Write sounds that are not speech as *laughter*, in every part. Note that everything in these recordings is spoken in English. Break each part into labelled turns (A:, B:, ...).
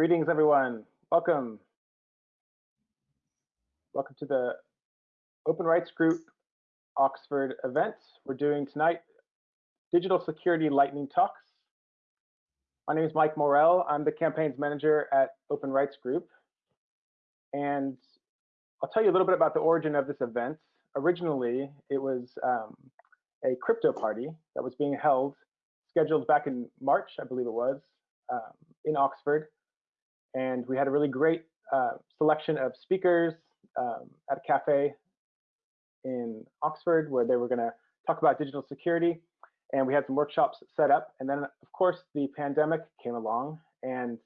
A: Greetings, everyone. Welcome. Welcome to the Open Rights Group Oxford event. We're doing tonight Digital Security Lightning Talks. My name is Mike Morell. I'm the campaigns manager at Open Rights Group. And I'll tell you a little bit about the origin of this event. Originally, it was um, a crypto party that was being held, scheduled back in March, I believe it was, um, in Oxford. And we had a really great uh, selection of speakers um, at a cafe in Oxford where they were going to talk about digital security. And we had some workshops set up. And then, of course, the pandemic came along and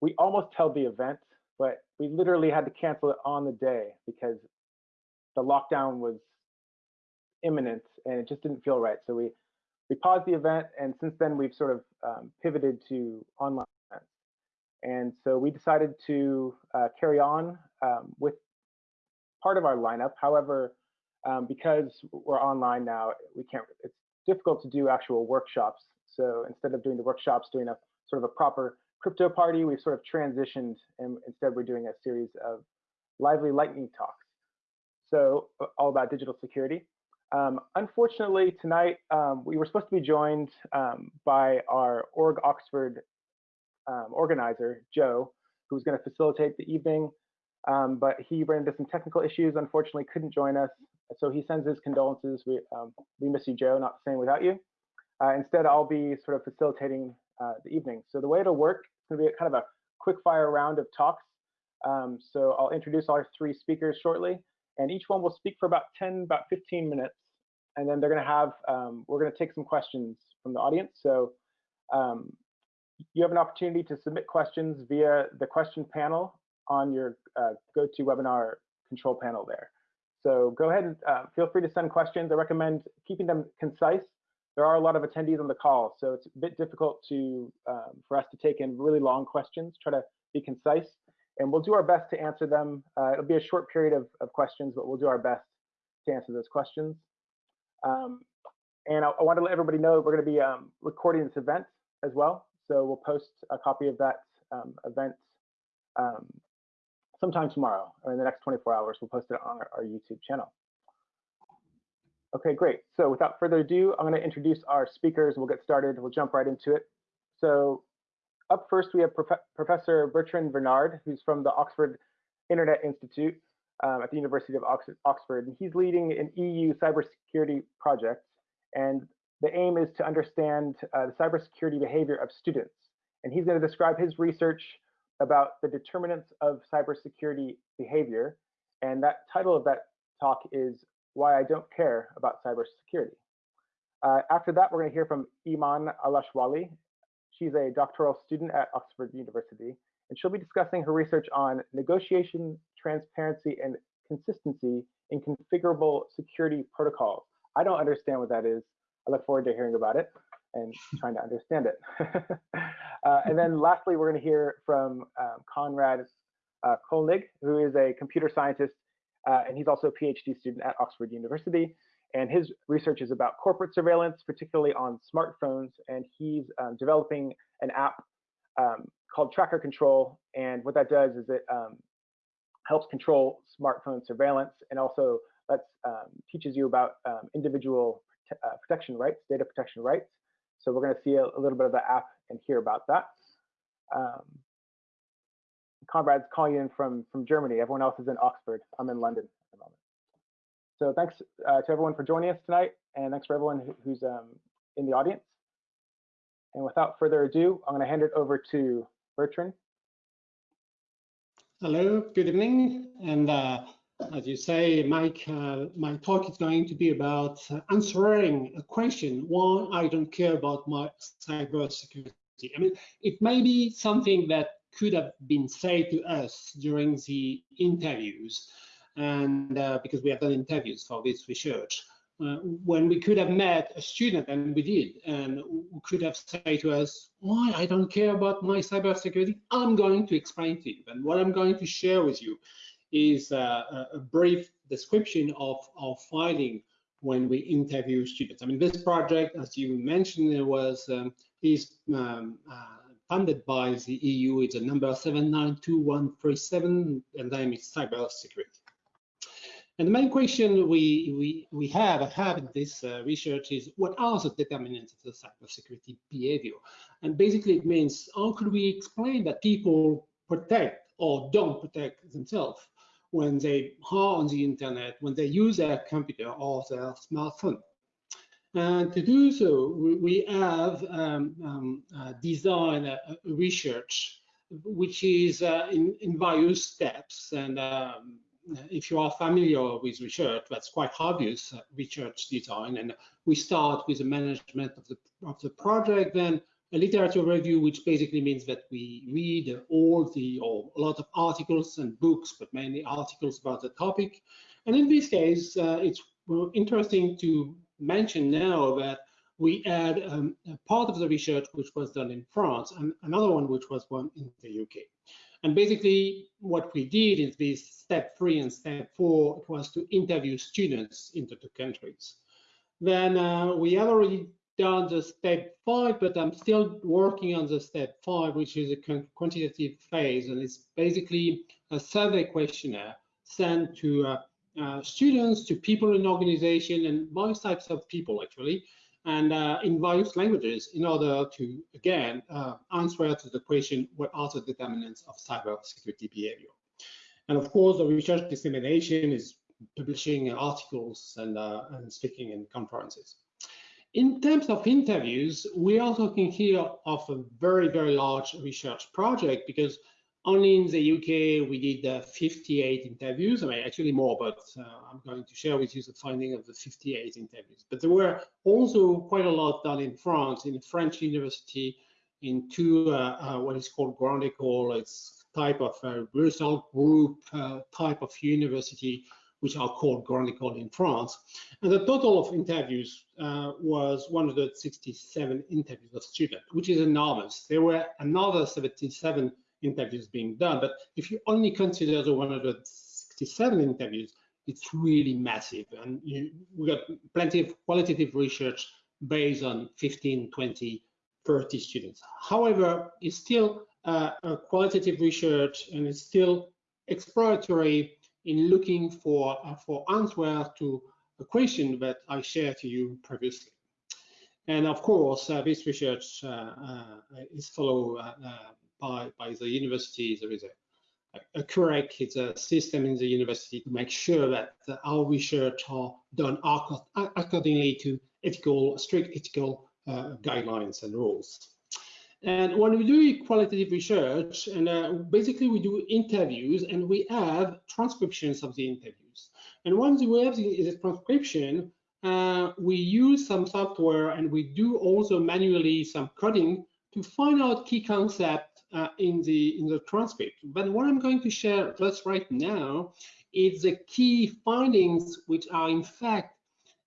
A: we almost held the event, but we literally had to cancel it on the day because the lockdown was imminent and it just didn't feel right. So we we paused the event, and since then we've sort of um, pivoted to online. And so we decided to uh, carry on um, with part of our lineup. However, um, because we're online now, we can't. It's difficult to do actual workshops. So instead of doing the workshops, doing a sort of a proper crypto party, we've sort of transitioned, and instead we're doing a series of lively lightning talks. So all about digital security. Um, unfortunately, tonight um, we were supposed to be joined um, by our Org Oxford um, organizer, Joe, who was going to facilitate the evening, um, but he ran into some technical issues, unfortunately couldn't join us. So he sends his condolences. We, um, we miss you, Joe, not the same without you. Uh, instead, I'll be sort of facilitating uh, the evening. So the way it'll work, it's going to be kind of a quick fire round of talks. so I'll introduce our three speakers shortly and each one will speak for about 10, about 15 minutes. And then they're going to have, um, we're going to take some questions from the audience. So um, you have an opportunity to submit questions via the question panel on your uh, GoToWebinar control panel there. So go ahead and uh, feel free to send questions. I recommend keeping them concise. There are a lot of attendees on the call, so it's a bit difficult to um, for us to take in really long questions. Try to be concise and we'll do our best to answer them. Uh, it'll be a short period of, of questions, but we'll do our best to answer those questions. Um, and I, I want to let everybody know we're going to be um, recording this event as well. So we'll post a copy of that um, event um, sometime tomorrow or in the next 24 hours. We'll post it on our, our YouTube channel. Okay, great. So without further ado, I'm going to introduce our speakers. We'll get started. We'll jump right into it. So up first, we have Prof Professor Bertrand Venard, who's from the Oxford Internet Institute um, at the University of Ox Oxford. And he's leading an EU cybersecurity project. And the aim is to understand uh, the cybersecurity behavior of students. And he's going to describe his research about the determinants of cybersecurity behavior. And that title of that talk is Why I Don't Care About Cybersecurity. Uh, after that, we're going to hear from Eman Alashwali, She's a doctoral student at Oxford University, and she'll be discussing her research on negotiation, transparency, and consistency in configurable security protocols. I don't understand what that is. I look forward to hearing about it and trying to understand it. *laughs* uh, and then lastly, we're going to hear from um, Konrad uh, Kollnig, who is a computer scientist, uh, and he's also a PhD student at Oxford University. And his research is about corporate surveillance, particularly on smartphones. And he's um, developing an app um, called Tracker Control. And what that does is it um, helps control smartphone surveillance and also lets um, teaches you about um, individual uh, protection rights, data protection rights. So we're going to see a, a, little bit of the app and hear about that. Um, Konrad's calling in from from Germany. Everyone else is in Oxford. I'm in London. At the moment. So thanks uh, to everyone for joining us tonight, and thanks for everyone who's um, in the audience. And without further ado, I'm going to hand it over to Bertrand.
B: Hello, good evening. And uh, as you say, Mike, uh, my talk is going to be about answering a question, why I don't care about my cybersecurity. I mean, it may be something that could have been said to us during the interviews, and uh, because we have done interviews for this research. Uh, when we could have met a student, and we did, and could have said to us, why I don't care about my cybersecurity, I'm going to explain to you. And what I'm going to share with you is uh, a brief description of our finding when we interview students. I mean, this project, as you mentioned, was um, is um, uh, funded by the EU. It's a number 792137, and name is cybersecurity. And the main question we, we, we have, have in this uh, research is what are the determinants of the cybersecurity behavior? And basically it means how could we explain that people protect or don't protect themselves when they are on the internet, when they use their computer or their smartphone. And to do so, we have um, um, uh, designed a, research which is uh, in, in, various steps. And um, if you are familiar with research, that's quite obvious uh, research design. And we start with the management of the of the project, then a literature review, which basically means that we read all the or a lot of articles and books, but mainly articles about the topic. And in this case, uh, it's interesting to mention now that we had um, a part of the research which was done in France and another one which was done in the UK. And basically, what we did in this step three and step four was to interview students in the two countries. Then uh, we have already done the step five, but I'm still working on the step five, which is a quantitative phase, and it's basically a survey questionnaire sent to uh, uh, students, to people in organization, and various types of people actually, and uh, in various languages in order to, again, uh, answer to the question, what are the determinants of cybersecurity behavior? And of course, the research dissemination is publishing articles and, uh, and speaking in conferences. In terms of interviews, we are talking here of a very, very large research project because only in the UK we did uh, 58 interviews. I mean, actually more, but uh, I'm going to share with you the finding of the 58 interviews. But there were also quite a lot done in France, in a French university, in two uh, uh what is called Grand École. It's type of uh, result group uh, type of university which are called Grand École in France. And the total of interviews uh, was 167 interviews of students, which is enormous. There were another 77 interviews being done, but if you only consider the 167 interviews, it's really massive. And you, we got plenty of qualitative research based on 15, 20, 30 students. However, it's still uh, qualitative research and it's still exploratory in looking for, uh, for answer to a question that I shared to you previously. And of course, uh, this research uh, uh is followed uh, by, by the university. There is a, a correct it's a system in the university to make sure that our research are done accordingly to ethical, strict ethical guidelines and rules. And when we do qualitative research, and uh, basically we do interviews and we have transcriptions of the interviews. And once we have the, the transcription, uh, we use some software and we do also manually some coding to find out key concept uh, in the in the transcript. But what I'm going to share just right now is the key findings, which are in fact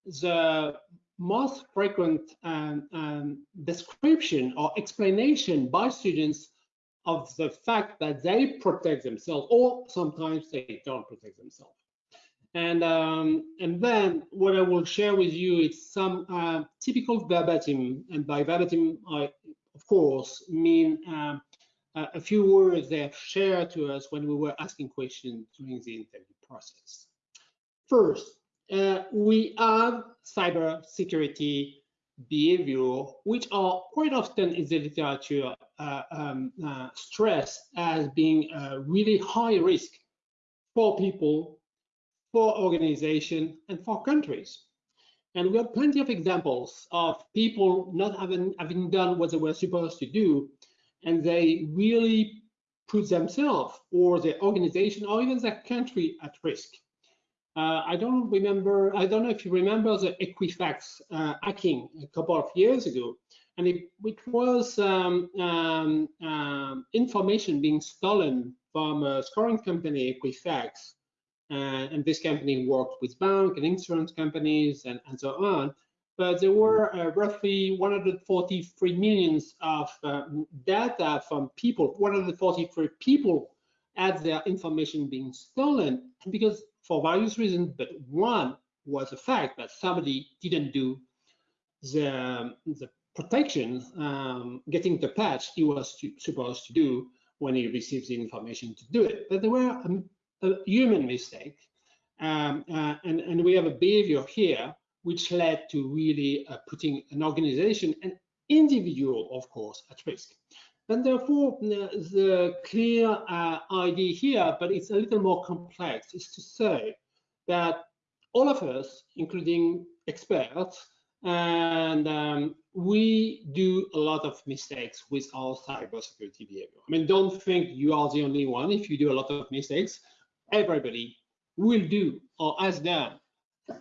B: the most frequent um, um, description or explanation by students of the fact that they protect themselves or sometimes they don't protect themselves. And, um, and then what I will share with you is some uh, typical verbatim, and by verbatim, I, of course, mean um, a few words they have shared to us when we were asking questions during the interview process. First, uh, we have cyber security behavior, which are quite often in the literature uh, um, uh, stressed as being a really high risk for people, for organization, and for countries. And we have plenty of examples of people not having, having done what they were supposed to do, and they really put themselves or their organization or even their country at risk. Uh, I don't remember, I don't know if you remember the Equifax uh, hacking a couple of years ago. And it, it was um, um, um, information being stolen from a scoring company, Equifax. Uh, and this company worked with bank and insurance companies and, and so on. But there were uh, roughly 143 millions of uh, data from people, 143 people had their information being stolen because for various reasons, but one was the fact that somebody didn't do the, the protection, um, getting the patch he was to, supposed to do when he receives the information to do it. But there were a, a human mistake, um, uh, and, and we have a behavior here which led to really uh, putting an organization and individual, of course, at risk. And therefore, the clear uh, idea here, but it's a little more complex, is to say that all of us, including experts, and um, we do a lot of mistakes with our cybersecurity behavior. I mean, don't think you are the only one. If you do a lot of mistakes, everybody will do or has done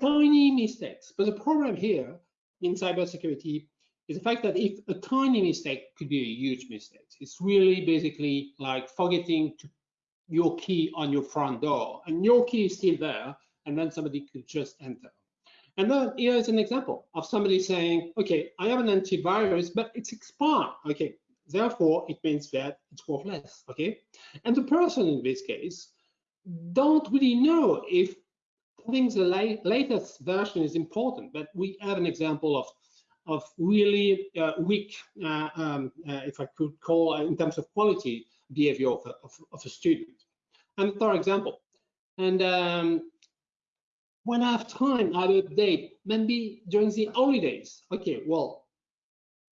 B: tiny mistakes. But the problem here in cybersecurity is the fact that if a tiny mistake could be a huge mistake, it's really basically like forgetting to your key on your front door and your key is still there and then somebody could just enter. And then here is an example of somebody saying, okay, I have an antivirus, but it's expired. Okay, therefore it means that it's worthless. Okay, and the person in this case don't really know if having the la latest version is important, but we have an example of of really uh, weak, uh, um, uh, if I could call, in terms of quality behavior of a, of, of a student. And for example, and um, when I have time, I will update, maybe during the holidays. Okay, well,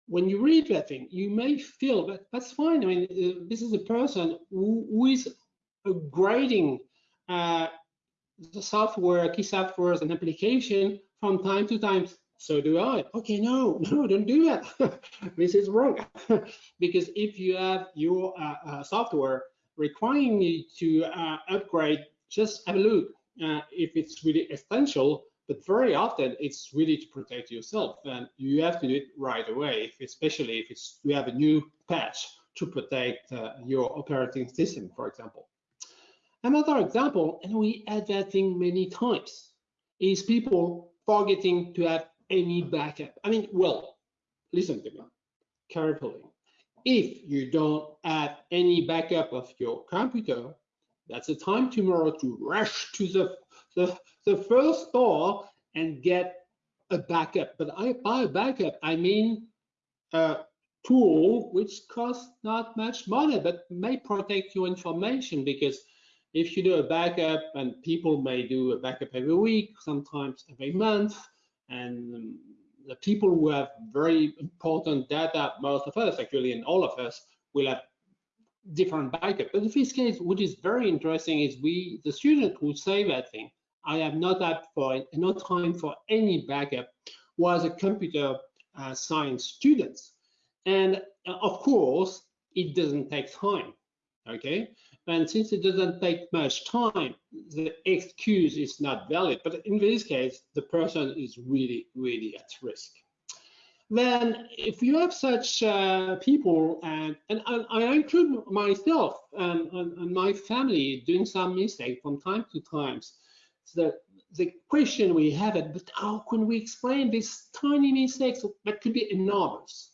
B: when you read that thing, you may feel that that's fine. I mean, uh, this is a person who, who is grading uh, the software, key softwares and application from time to time. So do I. Okay, no, *laughs* no, don't do that. *laughs* this is wrong. *laughs* because if you have your uh, uh, software requiring you to uh, upgrade, just have a look uh, if it's really essential. But very often it's really to protect yourself, and you have to do it right away. If, especially if it's you have a new patch to protect uh, your operating system, for example. Another example, and we had that thing many times, is people forgetting to have any backup. I mean, well, listen to me carefully. If you don't have any backup of your computer, that's the time tomorrow to rush to the, the, the first store and get a backup. But I, by a backup, I mean a tool which costs not much money, but may protect your information because if you do a backup and people may do a backup every week, sometimes every month, and the people who have very important data, most of us actually, and all of us will have different backup. But in this case, what is very interesting is we, the student who say that thing, I have not had for no time for any backup, was a computer uh, science student. And uh, of course, it doesn't take time, okay? And since it doesn't take much time, the excuse is not valid. But in this case, the person is really, really at risk. Then if you have such uh, people, and, and I, I, include myself and, and, and, my family doing some mistake from time to time, the, the question we have it, but how can we explain these tiny mistakes that could be enormous?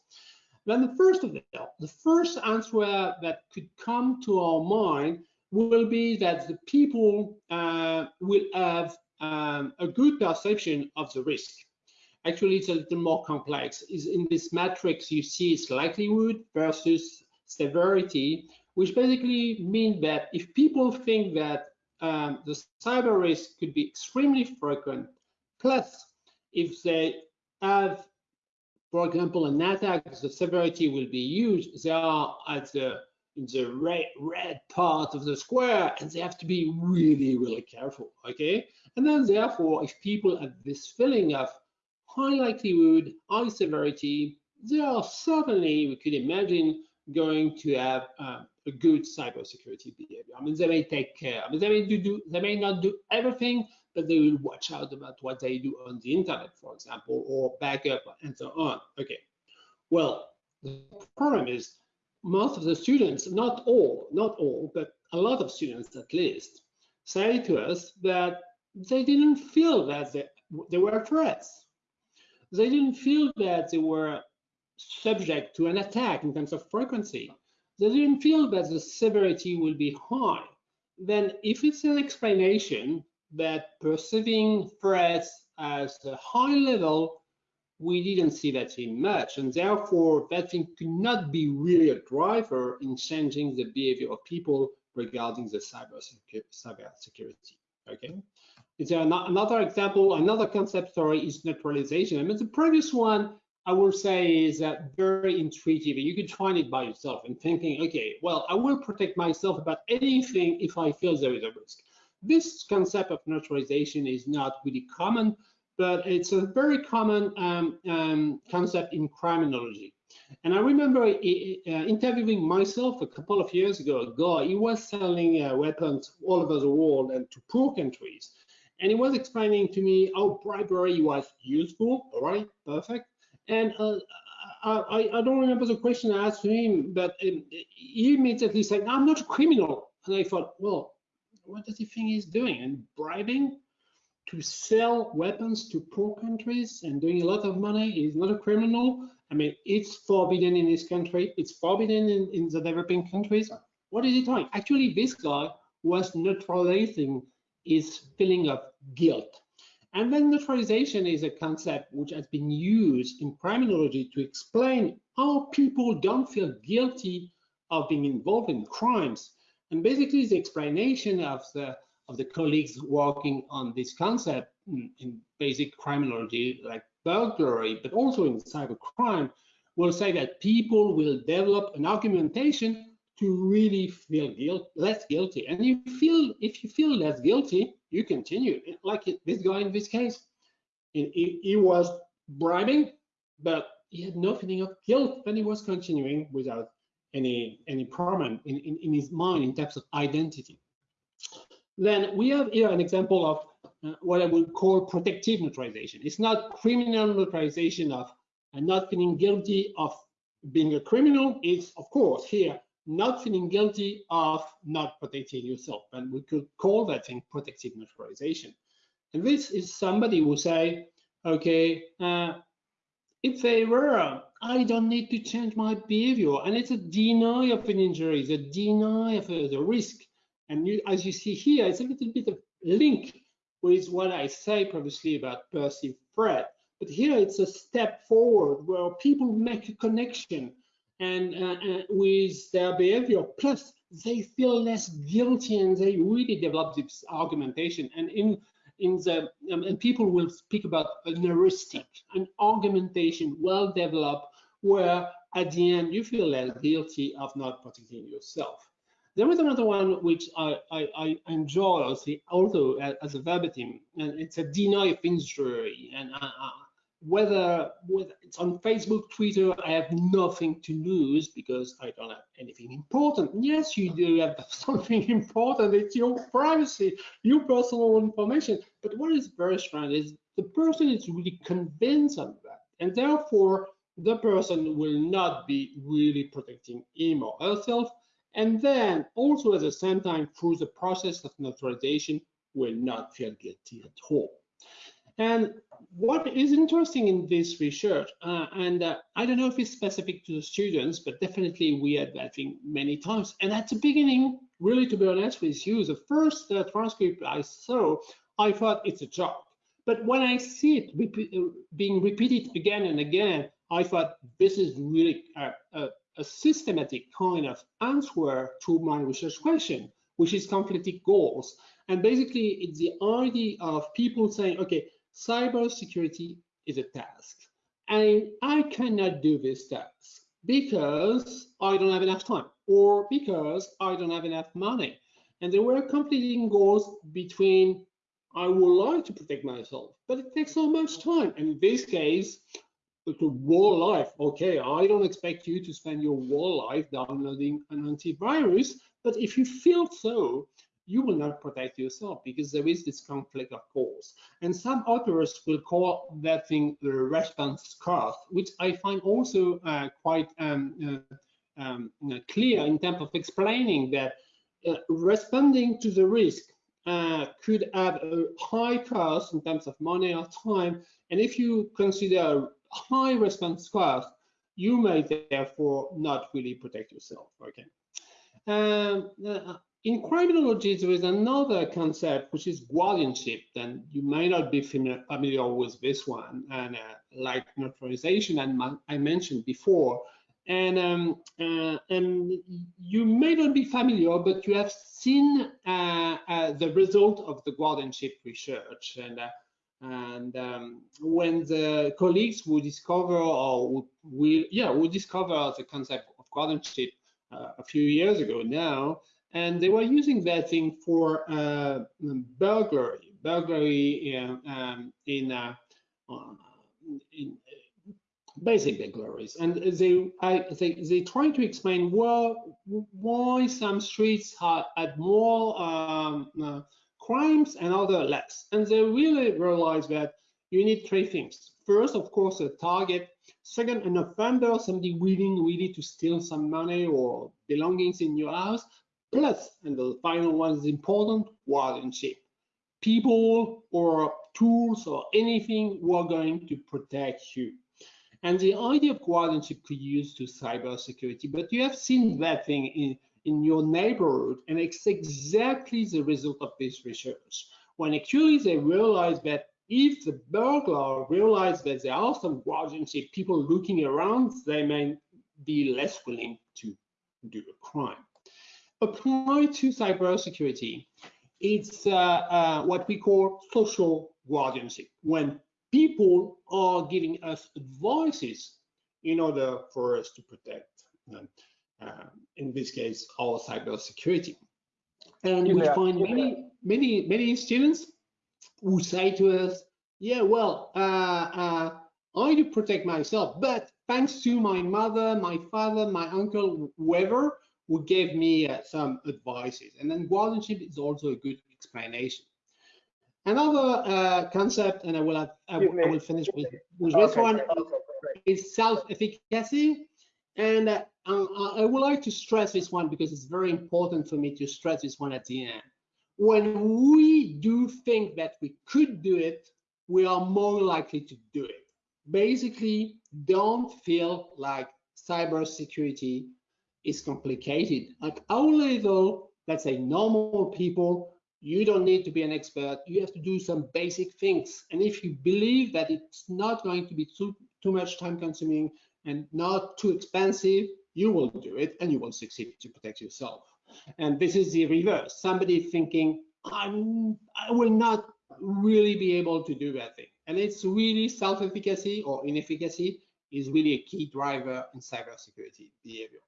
B: Then the first of the first answer that could come to our mind will be that the people uh, will have um, a good perception of the risk. Actually, it's a little more complex. Is in this matrix you see its likelihood versus severity, which basically means that if people think that um, the cyber risk could be extremely frequent, plus if they have for example, an attack, the severity will be huge. They are at the in the red, red part of the square, and they have to be really, really careful. Okay, and then therefore, if people have this feeling of high likelihood, high severity, they are certainly, we could imagine, going to have uh, a good cybersecurity behavior. I mean, they may take care. I mean, they may do, do they may not do everything, but they will watch out about what they do on the internet, for example, or backup and so on. Okay. Well, the problem is most of the students, not all, not all, but a lot of students at least, say to us that they didn't feel that they, they were threats. They didn't feel that they were subject to an attack in terms of frequency. They didn't feel that the severity will be high. Then if it's an explanation that perceiving threats as a high level we didn't see that thing much, and therefore that thing could not be really a driver in changing the behavior of people regarding the cyber, cyber security. Okay, is there another example? Another concept story is neutralization. I mean, the previous one I will say is that very intuitive. You could find it by yourself and thinking, okay, well, I will protect myself about anything if I feel there is a risk. This concept of neutralization is not really common, but it's a very common um, um, concept in criminology. And I remember uh, interviewing myself a couple of years ago, a guy, he was selling uh, weapons all over the world and to poor countries. And he was explaining to me how bribery was useful, all right, perfect. And uh, I, I, don't remember the question I asked him, but um, he immediately said, I'm not a criminal. And I thought, well, what does he think he's doing? And bribing to sell weapons to poor countries and doing a lot of money is not a criminal. I mean, it's forbidden in this country. It's forbidden in, in the developing countries. What is he doing? Actually, this guy was neutralizing his feeling of guilt. And then neutralization is a concept which has been used in criminology to explain how people don't feel guilty of being involved in crimes. And basically, the explanation of the of the colleagues working on this concept in, in basic criminology, like burglary, but also in cybercrime, will say that people will develop an argumentation to really feel guilt, less guilty. And you feel if you feel less guilty, you continue. Like this guy in this case, he, he was bribing, but he had no feeling of guilt, and he was continuing without any any problem in, in, in his mind in terms of identity. Then we have here an example of uh, what I would call protective neutralization. It's not criminal neutralization of uh, not feeling guilty of being a criminal. It's, of course, here not feeling guilty of not protecting yourself. And we could call that thing protective neutralization. And this is somebody who say, okay, uh, it's a error. I don't need to change my behavior. And it's a deny of an injury, it's a deny of the risk. And you, as you see here, it's a little bit of link with what I say previously about perceived threat. But here it's a step forward where people make a connection and uh, uh, with their behavior. Plus, they feel less guilty and they really develop this argumentation. And in in the um, and people will speak about a heuristic, an argumentation well developed, where at the end you feel less guilty of not protecting yourself. There is another one which I, I, I enjoy, also uh, as a verbatim, and it's a deny of injury. And I, I, whether, whether it's on Facebook, Twitter, I have nothing to lose because I don't have anything important. Yes, you do have *laughs* something important. It's your privacy, your personal information. But what is very strange is the person is really convinced of that. And therefore, the person will not be really protecting him or herself. And then also at the same time, through the process of neutralization, will not feel guilty at all. And what is interesting in this research, uh, and uh, I don't know if it's specific to the students, but definitely we had that thing many times. And at the beginning, really to be honest with you, the first uh, transcript I saw, I thought it's a joke. But when I see it uh, being repeated again and again, I thought this is really a, a, a systematic kind of answer to my research question, which is conflicting goals. And basically, it's the idea of people saying, okay, cybersecurity is a task. And I cannot do this task because I don't have enough time or because I don't have enough money. And there were conflicting goals between I would like to protect myself, but it takes so much time. And in this case, the whole life, okay, I don't expect you to spend your whole life downloading an antivirus, but if you feel so, you will not protect yourself because there is this conflict of course. And some authors will call that thing the response cost, which I find also uh, quite um, uh, um, clear in terms of explaining that uh, responding to the risk uh, could have a high cost in terms of money or time. And if you consider a high response cost, you may therefore not really protect yourself. Okay. Um, in criminology, there is another concept which is guardianship, and you may not be familiar with this one, and uh, like neutralization, and I mentioned before, and um, uh, and you may not be familiar, but you have seen uh, uh the result of the guardianship research, and uh, and um, when the colleagues will discover or will yeah will discover the concept of guardianship uh, a few years ago now and they were using that thing for uh, burglary, burglary in, um, in, uh, uh in basic burglaries. And they, I, they, they try to explain well, why some streets had more um, uh, crimes and other less. And they really realized that you need three things. First, of course, a target. Second, an offender, somebody willing really to steal some money or belongings in your house. Plus, and the final one is important, guardianship. People or tools or anything who are going to protect you. And the idea of guardianship could use to cybersecurity, but you have seen that thing in, in your neighborhood, and it's exactly the result of this research. When actually they realize that if the burglar realizes that there are some guardianship people looking around, they may be less willing to do a crime. Applied to cybersecurity, it's uh, uh, what we call social guardianship, when people are giving us advices in order for us to protect, um, uh, in this case, our cybersecurity. And we find many, many, many students who say to us, yeah, well, uh, uh, I do protect myself, but thanks to my mother, my father, my uncle, whoever, who gave me uh, some advices. And then guardianship is also a good explanation. Another uh, concept, and I will have, I, I will finish with, with okay, this one, is self-efficacy. And uh, I would like to stress this one because it's very important for me to stress this one at the end. When we do think that we could do it, we are more likely to do it. Basically, don't feel like cybersecurity is complicated. Like our level, let's say normal people, you don't need to be an expert. You have to do some basic things. And if you believe that it's not going to be too, too much time consuming and not too expensive, you will do it and you will succeed to protect yourself. And this is the reverse. Somebody thinking, I'm, I will not really be able to do that thing. And it's really self-efficacy or inefficacy is really a key driver in cybersecurity behavior.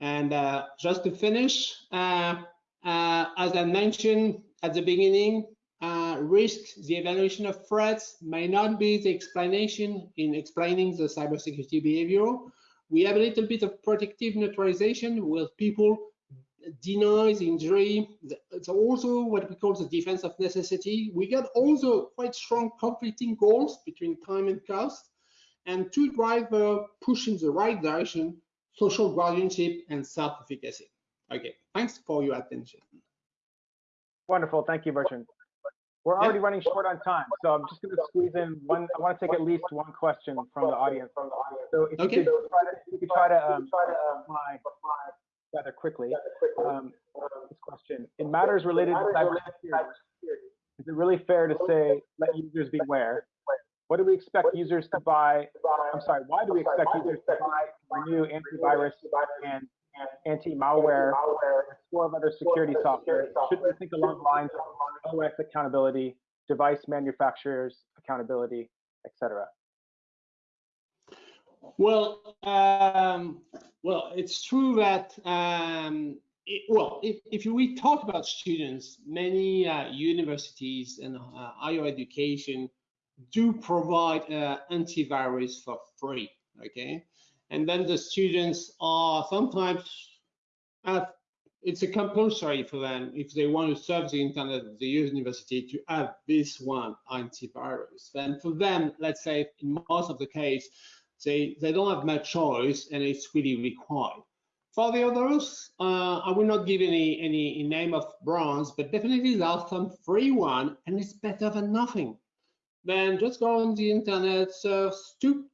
B: And uh, just to finish, uh, uh, as I mentioned at the beginning, uh, risk, the evaluation of threats may not be the explanation in explaining the cybersecurity behavior. We have a little bit of protective neutralization where people denies injury. It's also what we call the defense of necessity. We got also quite strong conflicting goals between time and cost. And to drive the push in the right direction, social guardianship, and self-efficacy. Okay, thanks for your attention.
A: Wonderful, thank you, Bertrand. We're already running short on time, so I'm just going to squeeze in one. I want to take at least one question from the audience. So if okay. you could try to, you could try to um, reply rather quickly. Um, this question: In matters related to cybersecurity, is it really fair to say let users beware? What do we expect users to buy? I'm sorry, why do we expect users to buy new antivirus and anti-malware, a score of other security software? Should we think along the lines of OS accountability, device manufacturers accountability, etc.?
B: Well, um, well, it's true that um, it, well, if, if we talk about students, many uh, universities and uh, higher education do provide uh, antivirus for free, okay? And then the students are sometimes, have, it's a compulsory for them if they want to serve the internet of the university to have this one antivirus. Then for them, let's say in most of the case, they, they don't have much choice and it's really required. For the others, uh, I will not give any, any name of brands, but definitely there are some free one and it's better than nothing then just go on the internet, to,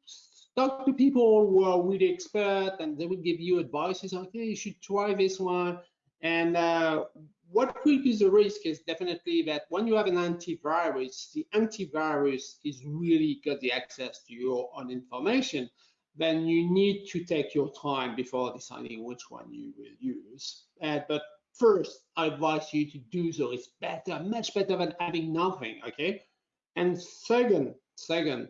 B: talk to people who are really expert and they will give you advice. It's okay, you should try this one. And uh, what will be the risk is definitely that when you have an antivirus, the antivirus is really got the access to your own information, then you need to take your time before deciding which one you will use. Uh, but first, I advise you to do so. It's better, much better than having nothing, okay? And second, second,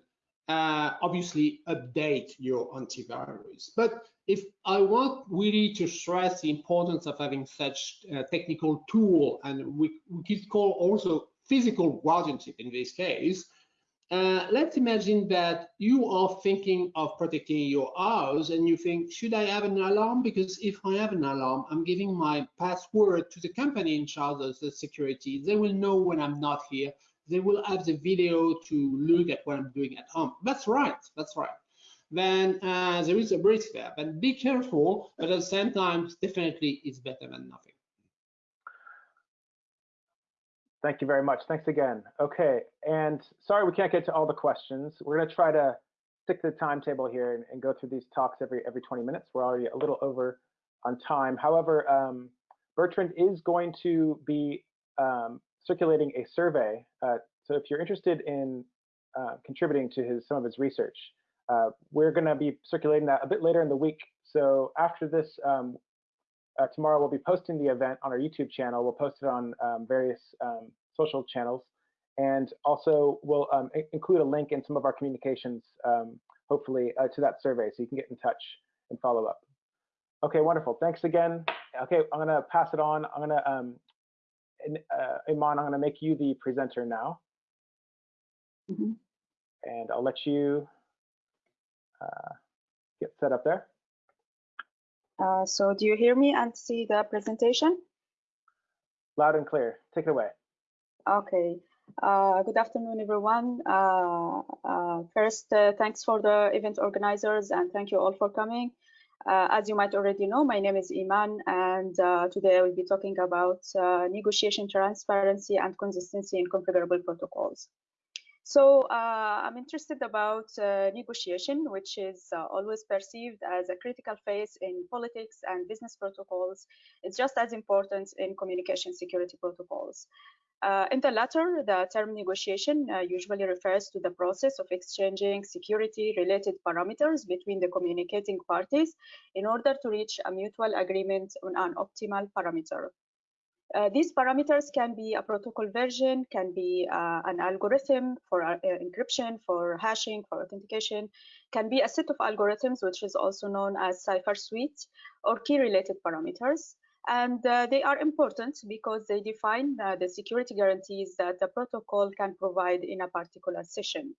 B: uh, obviously update your antivirus. But if I want really to stress the importance of having such a technical tool, and we, we could call also physical guardianship in this case, uh, let's imagine that you are thinking of protecting your house and you think, should I have an alarm? Because if I have an alarm, I'm giving my password to the company in charge of the security. They will know when I'm not here. They will have the video to look at what I'm doing at home. That's right, that's right then uh, there is a risk there. But be careful, but at the same time, definitely it's better than nothing.
A: Thank you very much. Thanks again. Okay, and sorry we can't get to all the questions. We're going to try to stick to the timetable here and, and, go through these talks every every 20 minutes. We're already a little over on time. However, um, Bertrand is going to be um, circulating a survey. Uh, so if you're interested in uh, contributing to his some of his research, uh, we're going to be circulating that a bit later in the week. So after this, um, uh, tomorrow we'll be posting the event on our YouTube channel. We'll post it on um, various um, social channels. And also we'll um, include a link in some of our communications, um, hopefully, uh, to that survey so you can get in touch and follow up. Okay, wonderful. Thanks again. Okay, I'm going to pass it on. I'm going to, um, uh, Eman, I'm going to make you the presenter now. Mm -hmm. And I'll let you get set up there.
C: Uh, so do you hear me and see the presentation?
A: Loud and clear. Take it away.
C: Okay. Uh, good afternoon, everyone. Uh, uh, first, uh, thanks for the event organizers and thank you all for coming. as you might already know, my name is Eman and today I will be talking about negotiation transparency and consistency in configurable protocols. So uh, I'm interested about uh, negotiation, which is uh, always perceived as a critical phase in politics and business protocols. It's just as important in communication security protocols. Uh, in the latter, the term negotiation uh, usually refers to the process of exchanging security-related parameters between the communicating parties in order to reach a mutual agreement on an optimal parameter. Uh, these parameters can be a protocol version, can be uh, an algorithm for uh, encryption, for hashing, for authentication, can be a set of algorithms, which is also known as cipher suite, or key-related parameters. And uh, they are important because they define uh, the security guarantees that the protocol can provide in a particular session.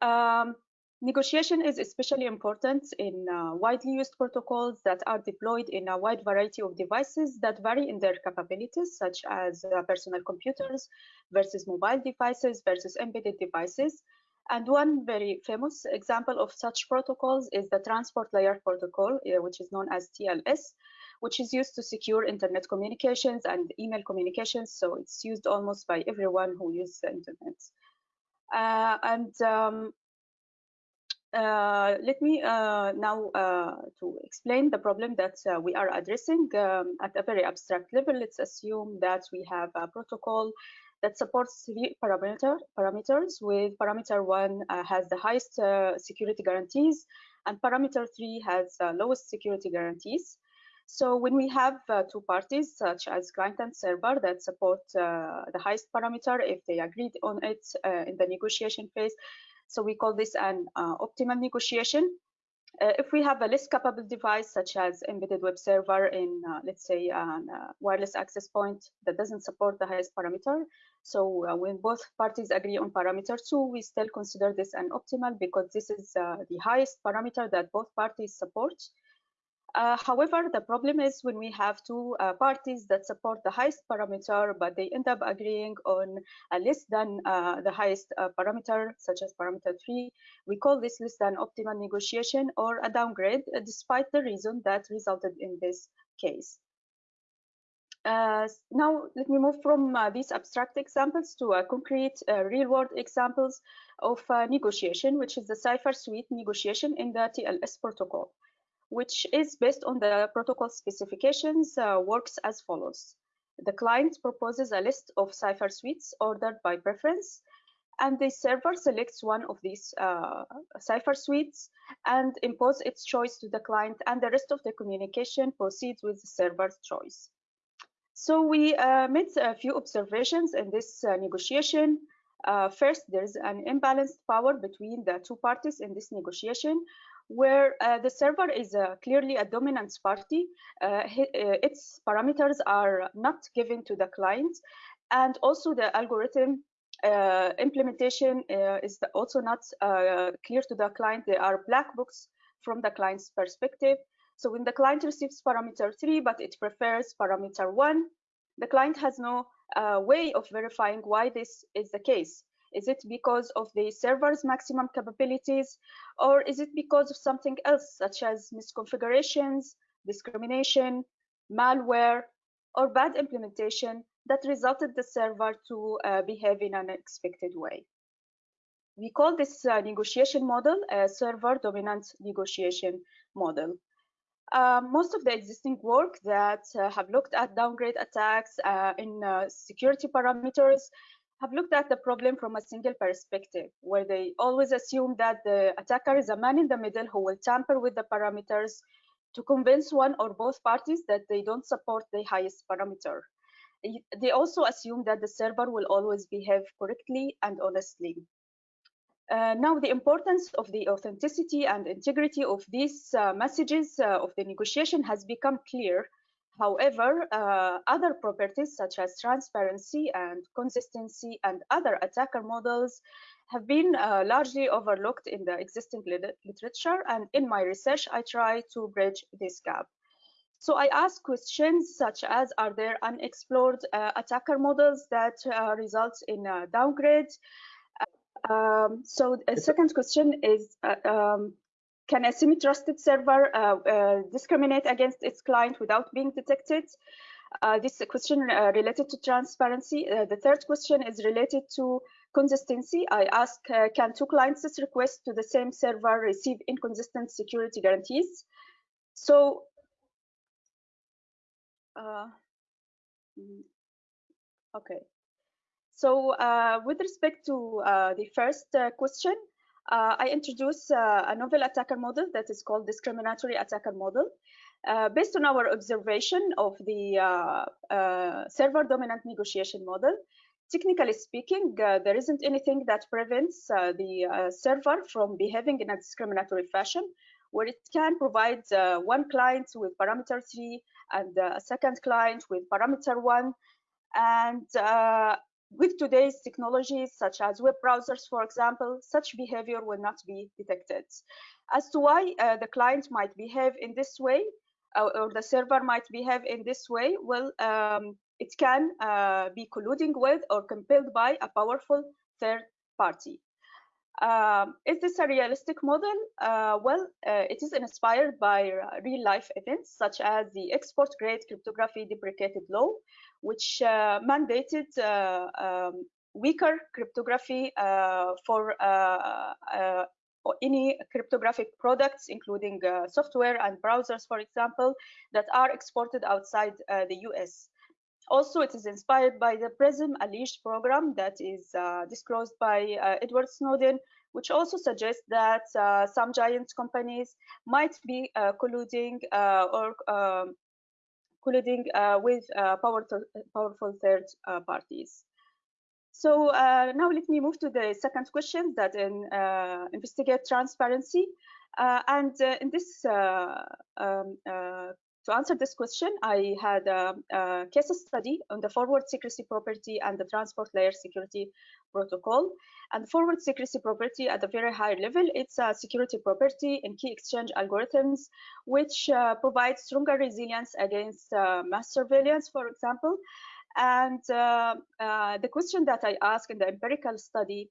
C: Um, Negotiation is especially important in uh, widely used protocols that are deployed in a wide variety of devices that vary in their capabilities, such as uh, personal computers versus mobile devices versus embedded devices. And one very famous example of such protocols is the Transport Layer Protocol, uh, which is known as TLS, which is used to secure internet communications and email communications. So it's used almost by everyone who uses the internet. Uh, and um, uh, let me uh, now uh, to explain the problem that uh, we are addressing um, at a very abstract level. Let's assume that we have a protocol that supports three parameter, parameters with parameter one uh, has the highest uh, security guarantees and parameter three has the lowest security guarantees. So when we have two parties such as client and server that support the highest parameter, if they agreed on it in the negotiation phase, so we call this an uh, optimal negotiation. Uh, if we have a less capable device, such as embedded web server in, uh, let's say, a wireless access point that doesn't support the highest parameter, so uh, when both parties agree on parameter two, we still consider this an optimal because this is uh, the highest parameter that both parties support. Uh, however, the problem is when we have two uh, parties that support the highest parameter, but they end up agreeing on a less than uh, the highest uh, parameter, such as parameter three, we call this less than optimal negotiation or a downgrade, uh, despite the reason that resulted in this case. Uh, now, let me move from these abstract examples to a concrete real-world examples of negotiation, which is the cipher suite negotiation in the TLS protocol. Which is based on the protocol specifications, uh, works as follows. The client proposes a list of cipher suites ordered by preference, and the server selects one of these uh, cipher suites and imposes its choice to the client, and the rest of the communication proceeds with the server's choice. So we uh, made a few observations in this uh, negotiation. Uh, first, there's an imbalanced power between the two parties in this negotiation, where uh, the server is uh, clearly a dominant party. Uh, its parameters are not given to the client, and also the algorithm uh, implementation uh, is also not uh, clear to the client. They are black books from the client's perspective. So when the client receives parameter three, but it prefers parameter one, the client has no way of verifying why this is the case. Is it because of the server's maximum capabilities, or is it because of something else, such as misconfigurations, discrimination, malware, or bad implementation that resulted the server to uh, behave in an unexpected way. We call this uh, negotiation model a server dominant negotiation model. Uh, most of the existing work that uh, have looked at downgrade attacks uh, in uh, security parameters have looked at the problem from a single perspective, where they always assume that the attacker is a man in the middle who will tamper with the parameters to convince one or both parties that they don't support the highest parameter. They also assume that the server will always behave correctly and honestly. Uh, now, the importance of the authenticity and integrity of these uh, messages uh, of the negotiation has become clear. However, uh, other properties such as transparency and consistency and other attacker models have been uh, largely overlooked in the existing literature. And in my research, I try to bridge this gap. So I ask questions such as, are there unexplored uh, attacker models that uh, result in a downgrade? Um, so the second question is, uh, um, can a semi-trusted server uh, uh, discriminate against its client without being detected? Uh, this question related to transparency. the third question is related to consistency. I ask, can two clients' requests to the same server receive inconsistent security guarantees? So uh, mm, okay. So uh, with respect to uh, the first uh, question, uh, I introduce uh, a novel attacker model that is called discriminatory attacker model. based on our observation of the server dominant negotiation model, technically speaking, there isn't anything that prevents the server from behaving in a discriminatory fashion where it can provide uh, one client with parameter three and uh, a second client with parameter one. And uh, with today's technologies, such as web browsers, for example, such behavior will not be detected. As to why uh, the client might behave in this way, uh, or the server might behave in this way, well, um, it can uh, be colluding with or compelled by a powerful third party. Um, is this a realistic model? Uh, well, uh, it is inspired by uh, real life events such as the export grade cryptography deprecated law, which uh, mandated uh, um, weaker cryptography uh, for any cryptographic products, including software and browsers, for example, that are exported outside the US. Also, it is inspired by the PRISM alleged program that is uh, disclosed by uh, Edward Snowden, which also suggests that uh, some giant companies might be colluding or um, colluding uh, with uh, powerful, powerful third uh, parties. So uh, now let me move to the second question that in, investigate transparency. and in this um, to answer this question, I had a, a, case study on the forward secrecy property and the transport layer security protocol. And forward secrecy property at a very high level, it's a security property in key exchange algorithms, which uh, provides stronger resilience against uh, mass surveillance, for example. And uh, uh the question that I ask in the empirical study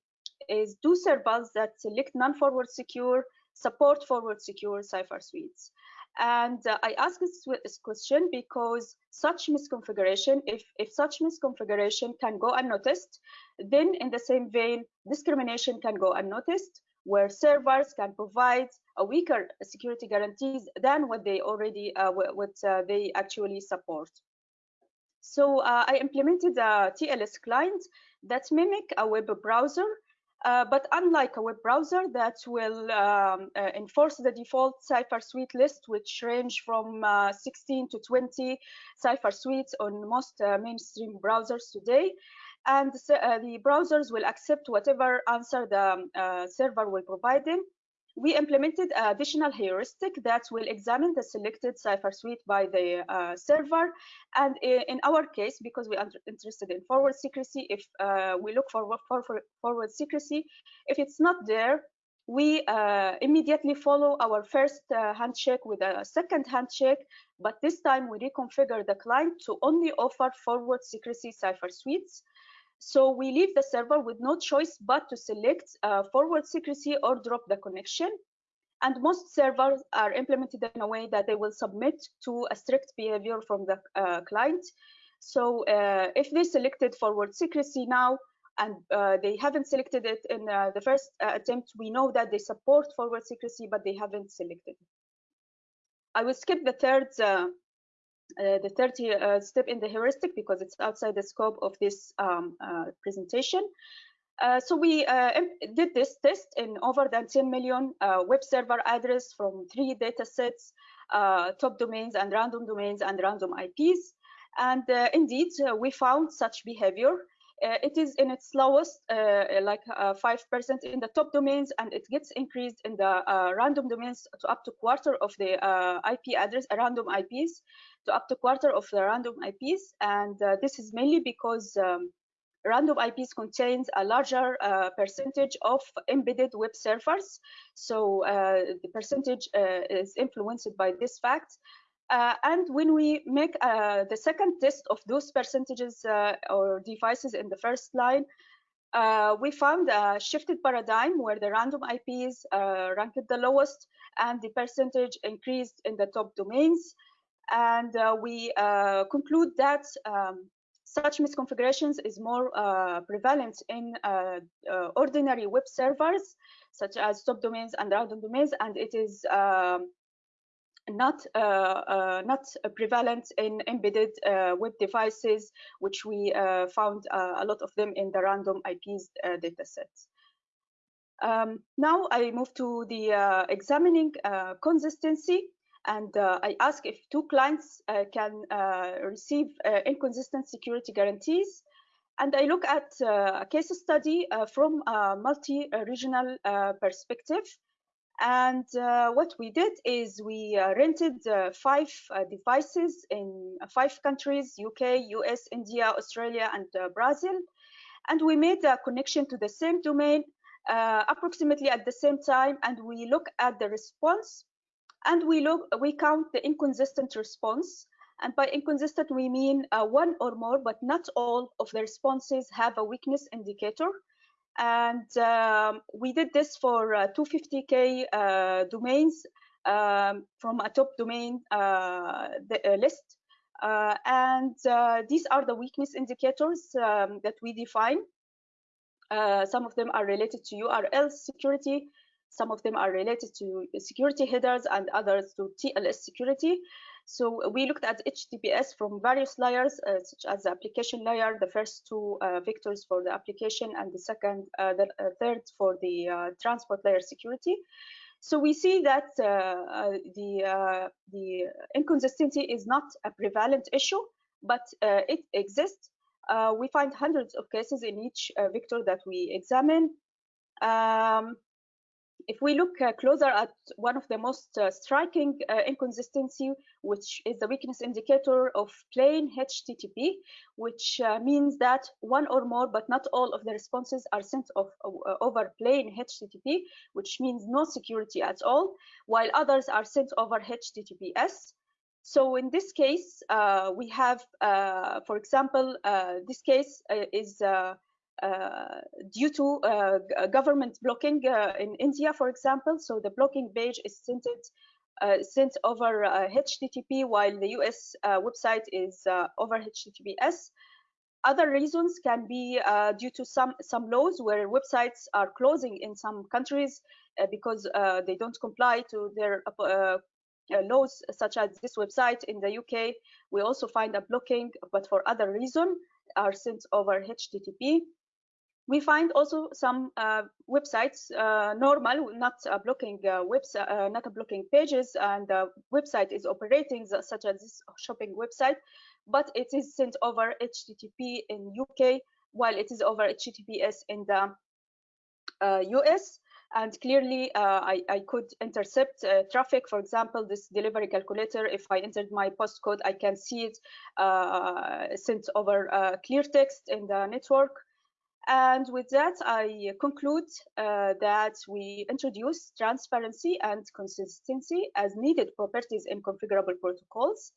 C: is, do servers that select non-forward secure support forward secure cipher suites? And uh, I ask this, this, question because such misconfiguration, if, if such misconfiguration can go unnoticed, then in the same vein, discrimination can go unnoticed, where servers can provide a weaker security guarantees than what they already uh, what uh, they actually support. So uh, I implemented a TLS client that mimic a web browser uh, but unlike a web browser that will um, uh, enforce the default cipher suite list, which range from uh, 16 to 20 cipher suites on most mainstream browsers today, and uh, the browsers will accept whatever answer the um, uh, server will provide them we implemented additional heuristic that will examine the selected cipher suite by the uh, server. And in our case, because we are interested in forward secrecy, if uh, we look for, for, for, forward secrecy, if it's not there, we uh, immediately follow our first uh, handshake with a second handshake, but this time we reconfigure the client to only offer forward secrecy cipher suites. So we leave the server with no choice but to select uh, forward secrecy or drop the connection. And most servers are implemented in a way that they will submit to a strict behavior from the uh, client. So uh, if they selected forward secrecy now, and uh, they haven't selected it in uh, the first uh, attempt, we know that they support forward secrecy, but they haven't selected. I will skip the third uh, the 30 uh, step in the heuristic because it's outside the scope of this um, uh, presentation. Uh, so we uh, did this test in over than 10 million web server address from three data sets, top domains and random domains and random IPs. And indeed, we found such behavior. It is in its lowest, like 5% in the top domains, and it gets increased in the random domains to up to quarter of the IP address, random IPs to up to quarter of the random IPs. And uh, this is mainly because um, random IPs contains a larger uh, percentage of embedded web servers. So uh, the percentage uh, is influenced by this fact. Uh, and when we make uh, the second test of those percentages or devices in the first line, we found a shifted paradigm where the random IPs ranked the lowest and the percentage increased in the top domains. And uh, we uh, conclude that um, such misconfigurations is more uh, prevalent in ordinary web servers, such as subdomains and random domains, and it is um, not uh, uh, not prevalent in embedded uh, web devices, which we found a lot of them in the random IPs datasets. Um, now I move to the examining consistency and uh, I ask if two clients uh, can uh, receive inconsistent security guarantees. And I look at a case study from a multi-regional perspective. And uh, what we did is we uh, rented uh, five devices in five countries, UK, US, India, Australia, and Brazil. And we made a connection to the same domain approximately at the same time. And we look at the response and we look, we count the inconsistent response. And by inconsistent, we mean uh, one or more, but not all of the responses have a weakness indicator. And um, we did this for uh, 250K uh, domains um, from a top domain uh, the, uh, list. Uh, and these are the weakness indicators um, that we define. some of them are related to URL security, some of them are related to security headers and others to TLS security. So we looked at HTTPS from various layers, uh, such as the application layer, the first two uh, vectors for the application, and the second, uh, the uh, third for the uh, transport layer security. So we see that uh, the the inconsistency is not a prevalent issue, but it exists. we find hundreds of cases in each vector that we examine. Um, if we look uh, closer at one of the most uh, striking uh, inconsistency, which is the weakness indicator of plain HTTP, which uh, means that one or more, but not all of the responses are sent uh, over plain HTTP, which means no security at all, while others are sent over HTTPS. So in this case, uh, we have, for example, this case is due to uh, government blocking uh, in India, for example. So the blocking page is sent, it, sent over HTTP while the US website is over HTTPS. other reasons can be uh, due to some some laws where websites are closing in some countries uh, because uh, they don't comply to their uh, uh, laws, such as this website in the UK. We also find a blocking, but for other reason, are sent over HTTP. We find also some uh, websites normal, not blocking website, not blocking pages, and the website is operating, such as this shopping website, but it is sent over HTTP in UK while it is over HTTPS in the uh, US. And clearly, uh, I, I, could intercept uh, traffic. For example, this delivery calculator, if I entered my postcode, I can see it uh, sent over uh, clear text in the network. And with that, I conclude uh, that we introduce transparency and consistency as needed properties in configurable protocols.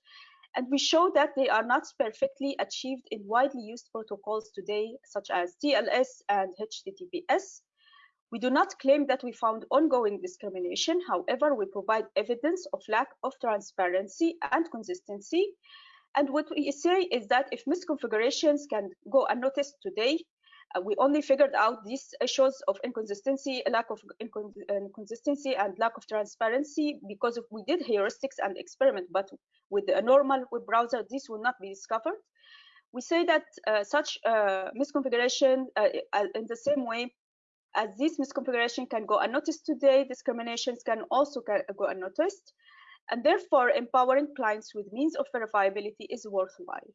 C: And we show that they are not perfectly achieved in widely used protocols today, such as TLS and HTTPS. We do not claim that we found ongoing discrimination. However, we provide evidence of lack of transparency and consistency. And what we say is that if misconfigurations can go unnoticed today, uh, we only figured out these issues of inconsistency, lack of inconsistency, and lack of transparency because of, we did heuristics and experiment, but with a normal web browser, this will not be discovered. We say that uh, such uh, misconfiguration uh, in the same way as this misconfiguration can go unnoticed today, discriminations can also go unnoticed, and therefore empowering clients with means of verifiability is worthwhile.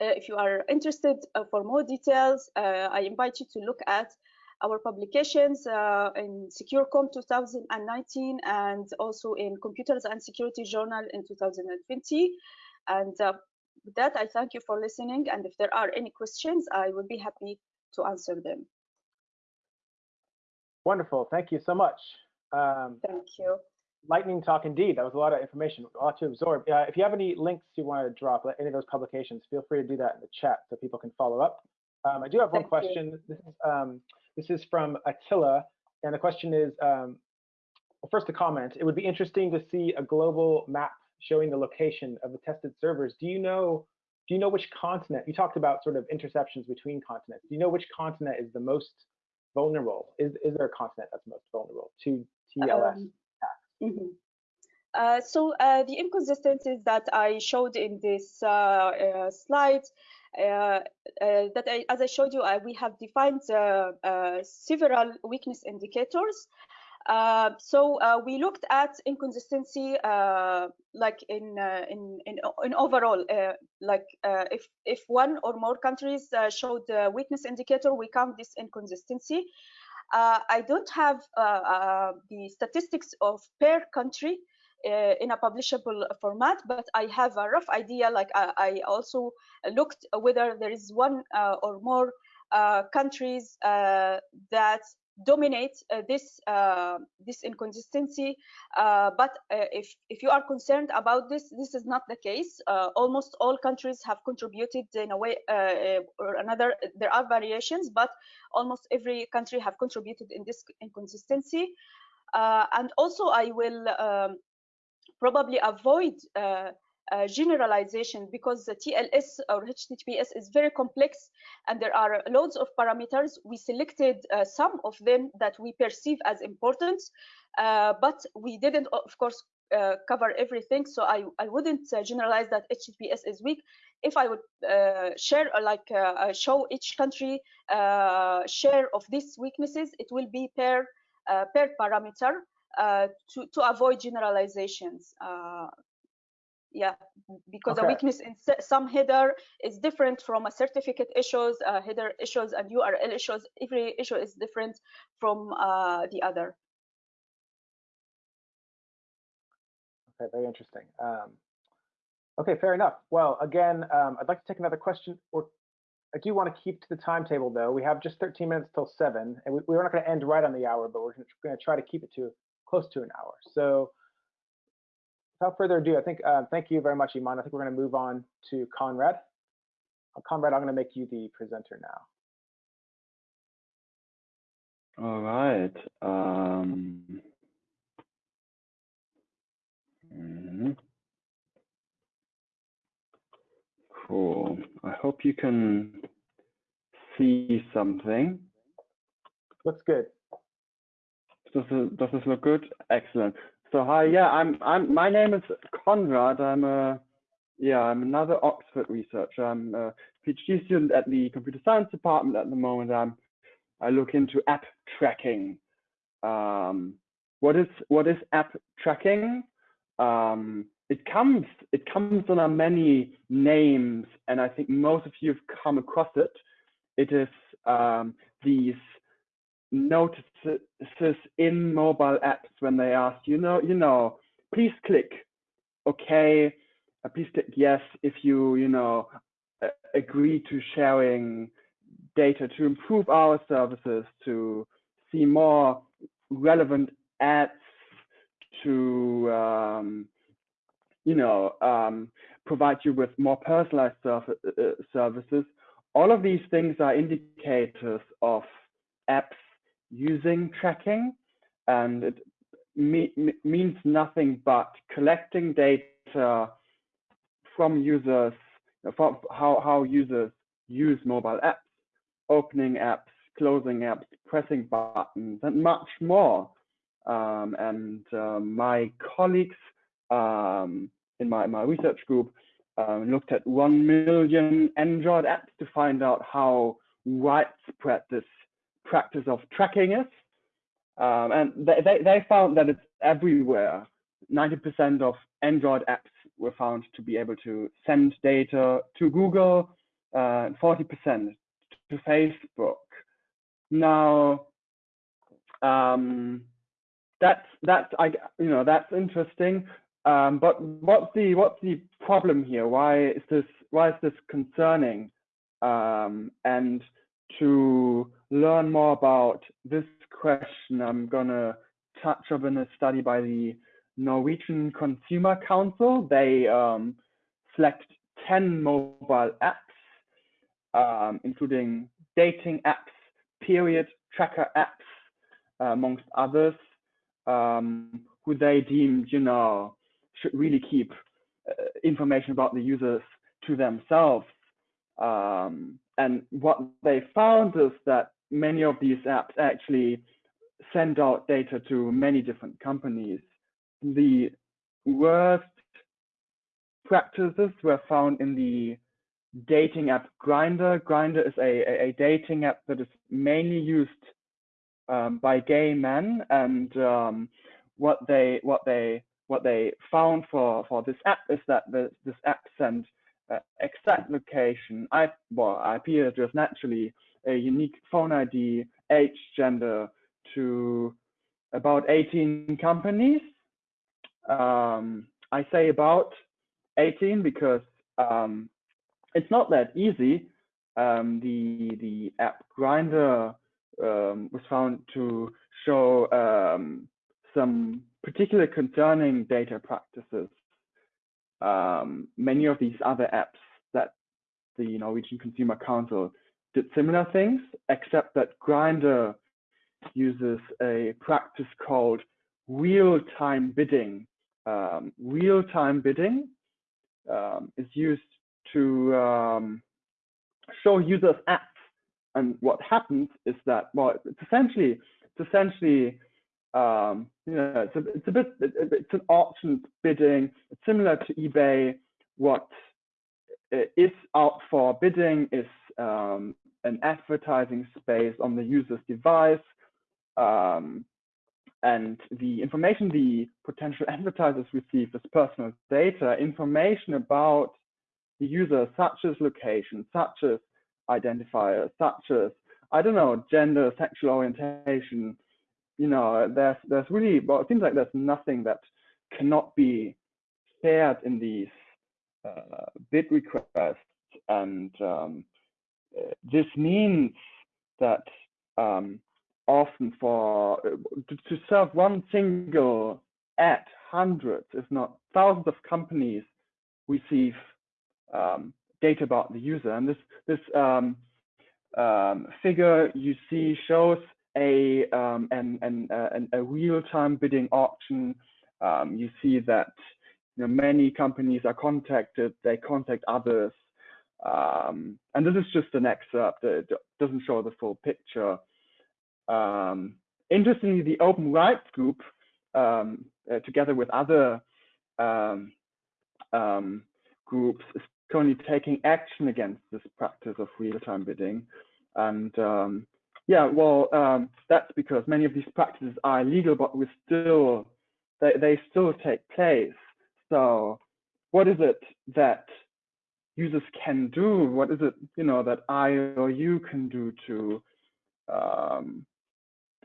C: Uh, if you are interested uh, for more details, uh, I invite you to look at our publications in SecureComm 2019 and also in Computers and Security Journal in 2020. And with that, I thank you for listening. And if there are any questions, I will be happy to answer them.
A: Wonderful. Thank you so much. Um,
C: thank you
A: lightning talk indeed. That was a lot of information, a lot to absorb. Uh, if you have any links you want to drop, any of those publications, feel free to do that in the chat so people can follow up. Um, I do have one
C: Thank
A: question. This is, um, this is from Attila, and the question is, um, well, first a comment. It would be interesting to see a global map showing the location of the tested servers. Do you know? Do you know which continent? You talked about sort of interceptions between continents. Do you know which continent is the most vulnerable? Is is there a continent that's most vulnerable to TLS? Um,
C: Mm -hmm. uh, so uh, the inconsistencies that I showed in this uh, uh slide, uh, uh, that I, as I showed you, we have defined several weakness indicators. so we looked at inconsistency, like in in, in in overall, like if if one or more countries showed the weakness indicator, we count this inconsistency. Uh, I don't have uh, uh, the statistics of per country in a publishable format, but I have a rough idea. Like I, I also looked whether there is one or more countries that dominate uh, this uh, this inconsistency. Uh, but if if you are concerned about this, this is not the case. almost all countries have contributed in a way or another. There are variations, but almost every country have contributed in this inconsistency. and also, I will um, probably avoid uh, generalization because the TLS or HTTPS is very complex and there are loads of parameters. We selected uh, some of them that we perceive as important, uh, but we didn't, of course, uh, cover everything. So I, I wouldn't uh, generalize that HTTPS is weak. If I would uh, share, like show each country share of these weaknesses, it will be per, per parameter. To, to avoid generalizations. Yeah because okay. a weakness in some header is different from a certificate issues uh, header issues and url issues. Every issue is different from uh, the other.
A: Okay very interesting. Um, okay fair enough. Well again um, i'd like to take another question or i do want to keep to the timetable though. We have just 13 minutes till 7 and we, we're not going to end right on the hour but we're going to try to keep it to close to an hour. So without further ado, I think uh, thank you very much, Eman. I think we're going to move on to Konrad. Uh, Konrad, I'm going to make you the presenter now.
D: All right. Um, mm. Cool. I hope you can see something.
A: Looks good.
D: Does does this look good? Excellent. So hi, yeah, I'm I'm my name is Konrad. I'm a yeah, I'm another Oxford researcher. I'm a PhD student at the computer science department at the moment. I'm I look into app tracking. Um, what is what is app tracking? Um, it comes it comes under many names, and I think most of you have come across it. It is um, these notices in mobile apps when they ask you know you know please click okay uh, please click yes if you you know uh, agree to sharing data to improve our services to see more relevant ads to um, you know um, provide you with more personalized uh, services. All of these things are indicators of apps using tracking and it me means nothing but collecting data from users from how, how users use mobile apps opening apps closing apps pressing buttons and much more. Um, and um, my colleagues um, in my, my research group um, looked at 1 million android apps to find out how widespread this practice of tracking is. Um, and they, they, they, found that it's everywhere. 90% of Android apps were found to be able to send data to Google, uh, 40% to Facebook. Now, um, that's that's I you know that's interesting. Um, but what's the what's the problem here? Why is this why is this concerning? Um, and to learn more about this question, I'm gonna touch on a study by the Norwegian Consumer Council. They um, select 10 mobile apps, um, including dating apps, period tracker apps, uh, amongst others, um, who they deemed, you know, should really keep uh, information about the users to themselves. Um, and what they found is that many of these apps actually send out data to many different companies. The worst practices were found in the dating app Grindr. Grindr is a, a, dating app that is mainly used um, by gay men, and um, what they what they what they found for for this app is that the, this app sent uh, exact location, I, well, IP address naturally, a unique phone ID, age, gender to about 18 companies. Um, I say about 18 because um, it's not that easy. Um, the the app Grindr um, was found to show um, some particular concerning data practices um, many of these other apps that the Norwegian Consumer Council did similar things, except that Grindr uses a practice called real-time bidding. Um, real-time bidding um, is used to um, show users ads, and what happens is that well, it's essentially it's essentially um, you know, it's a, it's a bit, it's an auction bidding. It's similar to eBay. What is out for bidding is um, an advertising space on the user's device. Um, and the information the potential advertisers receive is personal data, information about the user, such as location, such as identifiers, such as, I don't know, gender, sexual orientation, you know, there's there's really well, it seems like there's nothing that cannot be shared in these uh, bid requests, and um, this means that um, often for to, serve one single ad, hundreds, if not thousands of companies receive um, data about the user, and this this um, um, figure you see shows a um, an, an, uh, an, a real-time bidding auction, um, you see that you know, many companies are contacted, they contact others. Um, and this is just an excerpt that doesn't show the full picture. Um, interestingly, the Open Rights Group, um, uh, together with other um, um, groups, is currently taking action against this practice of real-time bidding. And um, yeah, well, that's because many of these practices are illegal, but we still they, they still take place. So what is it that users can do? What is it, you know, that I or you can do to um,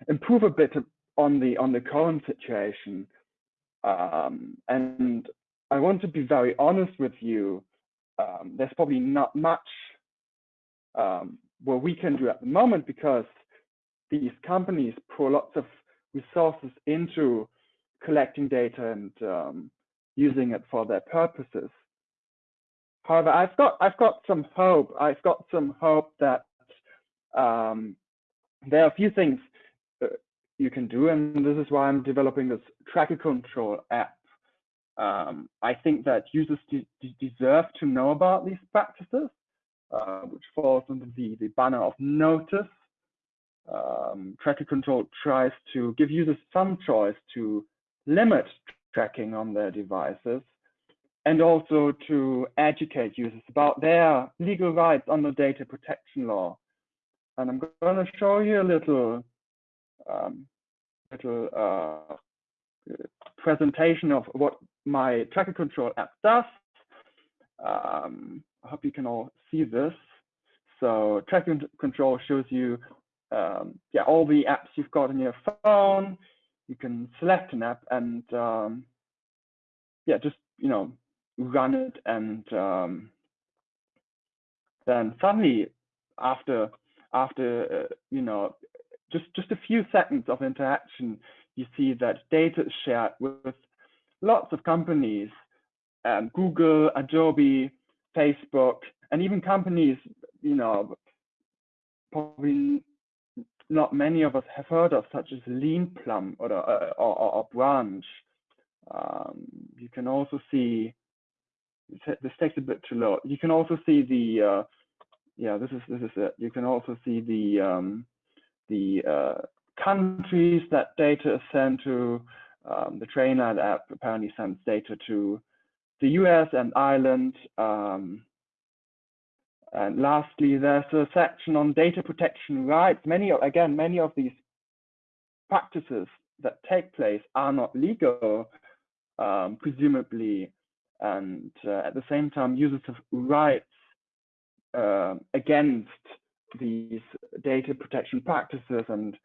D: improve a bit on the on the current situation? Um, and I want to be very honest with you. Um, there's probably not much um, what we can do at the moment because these companies pour lots of resources into collecting data and um, using it for their purposes. However, I've got I've got some hope. I've got some hope that um, there are a few things you can do, and this is why I'm developing this tracker control app. Um, I think that users de deserve to know about these practices, uh, which falls under the, the banner of notice. Um, tracker control tries to give users some choice to limit tracking on their devices and also to educate users about their legal rights under data protection law. And I'm going to show you a little, um, little uh, presentation of what my tracker control app does. Um, I hope you can all see this. So tracker control shows you um, yeah, all the apps you've got on your phone. You can select an app and um, yeah, just you know run it, and um, then suddenly after after uh, you know just just a few seconds of interaction, you see that data is shared with lots of companies, um, Google, Adobe, Facebook, and even companies you know probably not many of us have heard of, such as Leanplum or, uh, or, or, or Branch. Um, you can also see, this takes a bit too low. You can also see the, uh, yeah, this is this is it. You can also see the um, the uh, countries that data is sent to. Um, the Trainline app apparently sends data to the US and Ireland. Um, and lastly, there's a section on data protection rights. Many, again, many of these practices that take place are not legal, um, presumably, and uh, at the same time, users have rights uh, against these data protection practices, and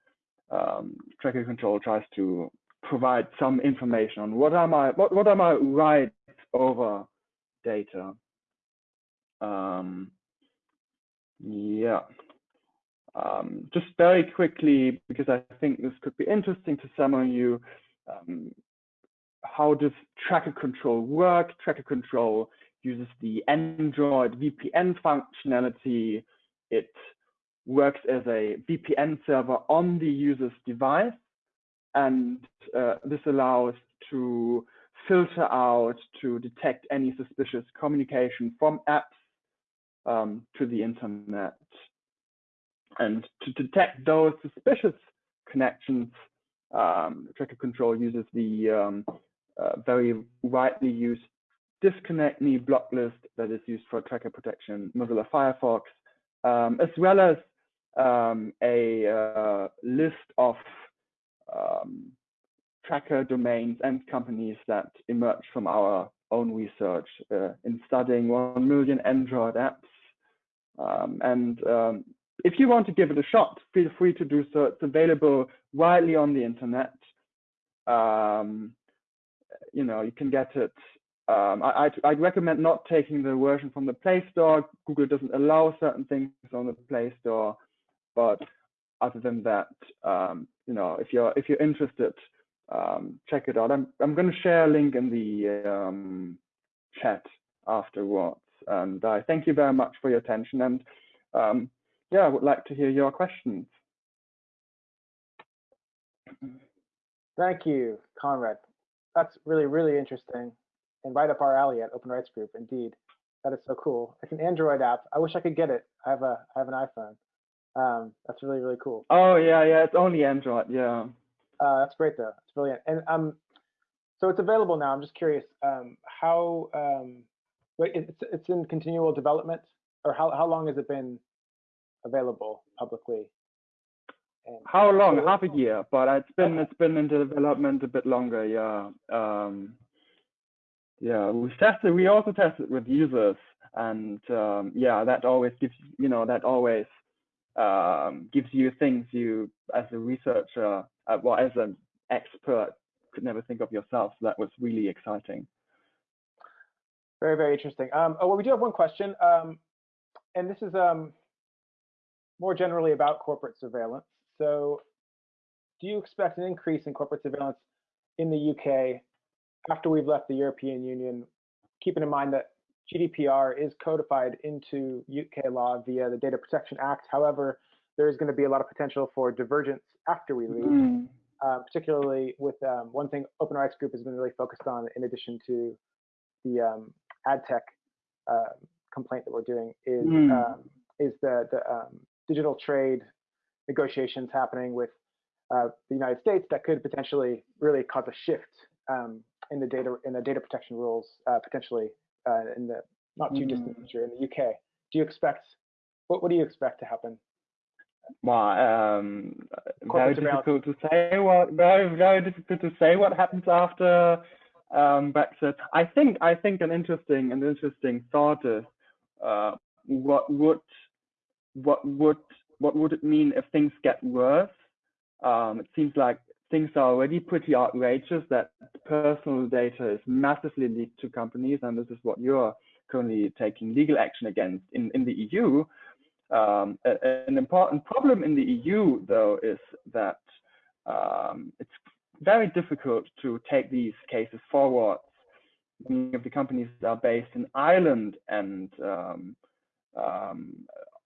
D: um, tracker control tries to provide some information on what are my what, what are my rights over data. Um, yeah. Um, just very quickly, because I think this could be interesting to some of you, um, how does tracker control work? Tracker control uses the Android VPN functionality. It works as a VPN server on the user's device. And uh, this allows to filter out, to detect any suspicious communication from apps um, to the internet. And to detect those suspicious connections, um, Tracker Control uses the um, very widely used disconnect me block list that is used for tracker protection Mozilla Firefox, um, as well as um, a uh, list of um, tracker domains and companies that emerged from our own research uh, in studying 1 million Android apps um, and um, if you want to give it a shot, feel free to do so. It's available widely on the internet. Um, you know, you can get it. Um, I, would recommend not taking the version from the Play Store. Google doesn't allow certain things on the Play Store, but other than that, um, you know, if you're if you're interested, um, check it out. I'm I'm going to share a link in the chat afterwards. And I thank you very much for your attention. And um, yeah, I would like to hear your questions.
A: Thank you, Konrad. That's really, really interesting and right up our alley at Open Rights Group, indeed. That is so cool. It's an Android app. I wish I could get it. I have a I have an iPhone. Um, that's really really cool.
D: Oh yeah, yeah. It's only Android. Yeah.
A: Uh, that's great though. It's brilliant. And um, so it's available now. I'm just curious. Um, how um, wait, it's it's in continual development, or how how long has it been available publicly?
D: How long? Half a year, but it's been it's been in development a bit longer. Yeah. Um, yeah. We tested. We also tested with users, and um, yeah, that always gives you know that always um, gives you things you as a researcher, uh, well, as an expert, could never think of yourself. So that was really exciting.
A: Very, very interesting. Um, oh, well, we do have one question, um, and this is um, more generally about corporate surveillance. So, do you expect an increase in corporate surveillance in the UK after we've left the European Union, keeping in mind that GDPR is codified into UK law via the Data Protection Act? However, there is going to be a lot of potential for divergence after we leave
D: Mm.
A: uh, particularly with um, one thing Open Rights Group has been really focused on, in addition to the um, ad tech uh, complaint that we're doing, is
D: Mm.
A: um, is the the um, digital trade negotiations happening with uh, the United States that could potentially really cause a shift um, in the data in the data protection rules, uh, potentially uh, in the not too distant
D: Mm.
A: future in the UK. Do you expect what what do you expect to happen?
D: Well, um, very difficult to say what very very difficult to say what happens after um, Brexit. I think I think an interesting an interesting thought is uh, what would what would what would it mean if things get worse? Um, it seems like things are already pretty outrageous that personal data is massively leaked to companies, and this is what you're currently taking legal action against in, in the EU. Um, an important problem in the EU, though, is that um, it's very difficult to take these cases forward. Many of the companies are based in Ireland, and um, um,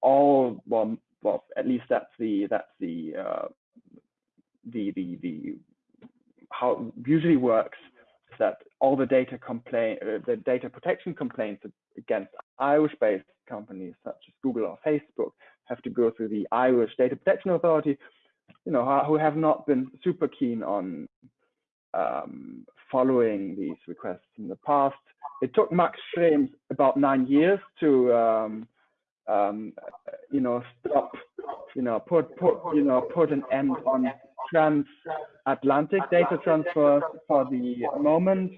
D: all well, well, at least that's the that's the uh, the the the how it usually works is that all the data complaint uh, the data protection complaints against Irish-based companies such as Google or Facebook have to go through the Irish Data Protection Authority, you know, who- have not been super keen on um, following these requests in the past. It took Max Schrems about nine years to, um, um, you know, stop, you know, put put you know put an end on transatlantic data transfers for the moment.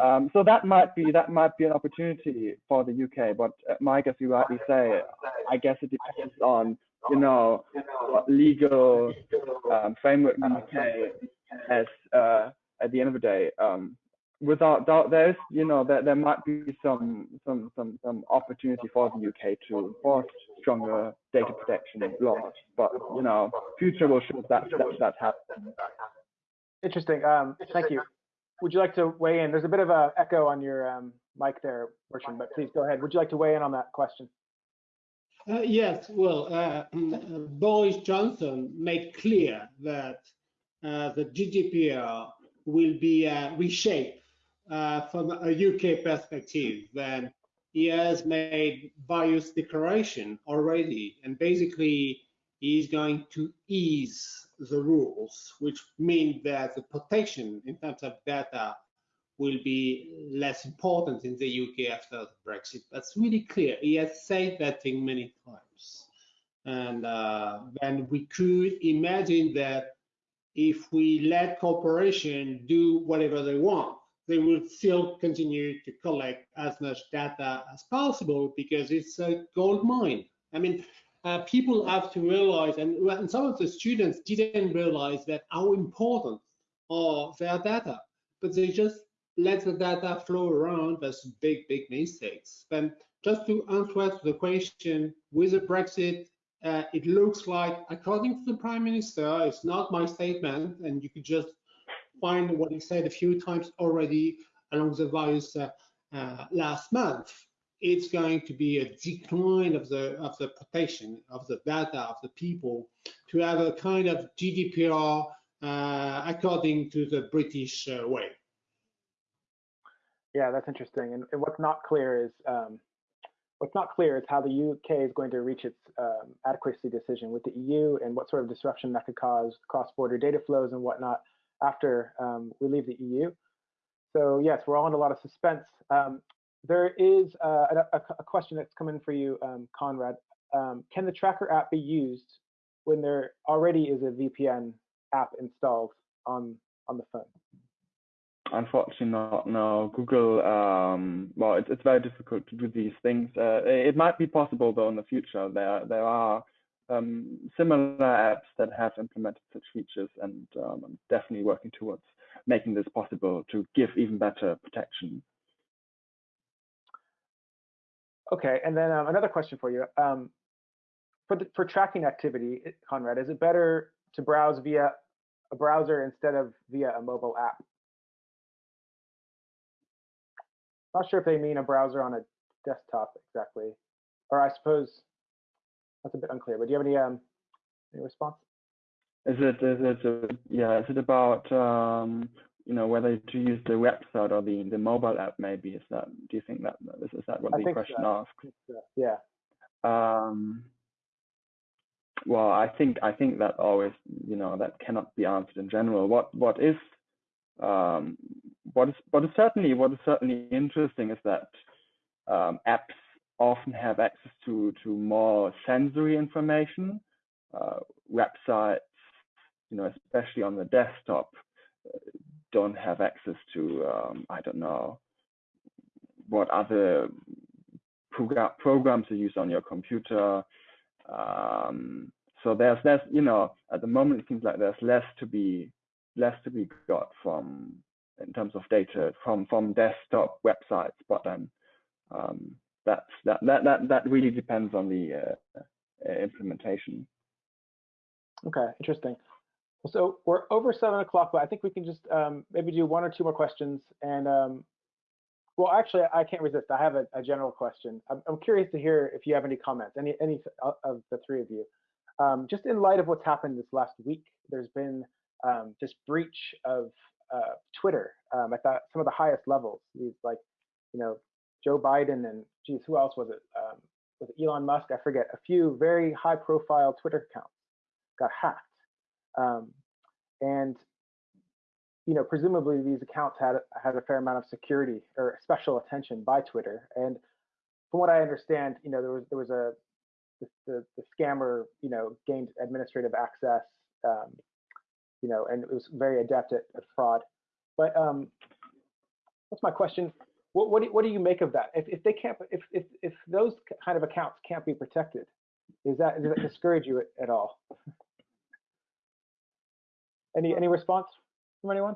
D: Um, so that might be that might be an opportunity for the UK. But uh, Mike, as you rightly say, I guess it depends on you know what legal um, framework the UK has uh, at the end of the day. Um, without doubt, there's you know there, there might be some some some some opportunity for the UK to enforce stronger data protection laws. But you know, future will show that that that happens.
A: Interesting. Um, thank you. Would you like to weigh in? There's a bit of a echo on your um, mic there, Bertrand, but please go ahead. Would you like to weigh in on that question?
B: Uh, yes, well, uh, mm, uh, Boris Johnson made clear that uh, the GDPR will be uh, reshaped uh, from a UK perspective. Then he has made various declaration already, and basically he's going to ease the rules, which mean that the protection in terms of data will be less important in the UK after Brexit. That's really clear. He has said that thing many times. And uh, then we could imagine that if we let corporations do whatever they want, they will still continue to collect as much data as possible because it's a gold mine. I mean, uh, people have to realize, and, and some of the students didn't realize that how important are their data, but they just let the data flow around. That's big, big mistakes. And just to answer the question, with the Brexit, uh, it looks like, according to the Prime Minister, it's not my statement, and you could just find what he said a few times already along the various uh, uh, last month. It's going to be a decline of the of the protection of the data of the people to have a kind of GDPR uh, according to the British way.
A: Yeah, that's interesting. And, and what's not clear is um, what's not clear is how the UK is going to reach its um, adequacy decision with the EU and what sort of disruption that could cause cross-border data flows and whatnot after um, we leave the EU. So yes, we're all in a lot of suspense. Um, there is uh, a, a, question that's coming for you, um, Konrad. Um, can the tracker app be used when there already is a VPN app installed on on the phone?
D: Unfortunately, not. No, Google. Um, well, it's it's very difficult to do these things. Uh, it might be possible though in the future. There there are um, similar apps that have implemented such features, and um, I'm definitely working towards making this possible to give even better protection.
A: Okay, and then um, another question for you. Um, for the, for tracking activity, Konrad, is it better to browse via a browser instead of via a mobile app? Not sure if they mean a browser on a desktop exactly, or I suppose that's a bit unclear. But do you have any um any response?
D: Is it is it uh, yeah? Is it about um, you know whether to use the website or the the mobile app? Maybe is that? Do you think that is, is that what
A: I
D: the question
A: so.
D: asks?
A: So. Yeah.
D: Um, well, I think I think that always you know that cannot be answered in general. What what is um, what is what is certainly what is certainly interesting is that um, apps often have access to to more sensory information. Uh, websites, you know, especially on the desktop, uh, don't have access to um, I don't know what other program programs you use on your computer. Um, so there's less, you know at the moment it seems like there's less to be less to be got from in terms of data from from desktop websites, but then um, that's that that that that really depends on the uh, uh, implementation.
A: Okay, interesting. So we're over seven o'clock, but I think we can just um, maybe do one or two more questions. And um, well, actually, I can't resist. I have a, a general question. I'm, I'm, curious to hear if you have any comments, any any of the three of you. Um, just in light of what's happened this last week, there's been um, this breach of uh, Twitter um, at that, some of the highest levels. These like, you know, Joe Biden and geez, who else was it? Um, was it Elon Musk? I forget. A few very high-profile Twitter accounts got hacked, um, and you know, presumably these accounts had had a fair amount of security or special attention by Twitter. And from what I understand, you know, there was there was a the, the, the scammer, you know, gained administrative access. Um, you know, and it was very adept at, at fraud. But um, what's my question? What, what, do, what do you make of that? If, if they can't, if, if, if those kind of accounts can't be protected, is that, does that discourage you at, at all? *laughs* Any, any response from anyone?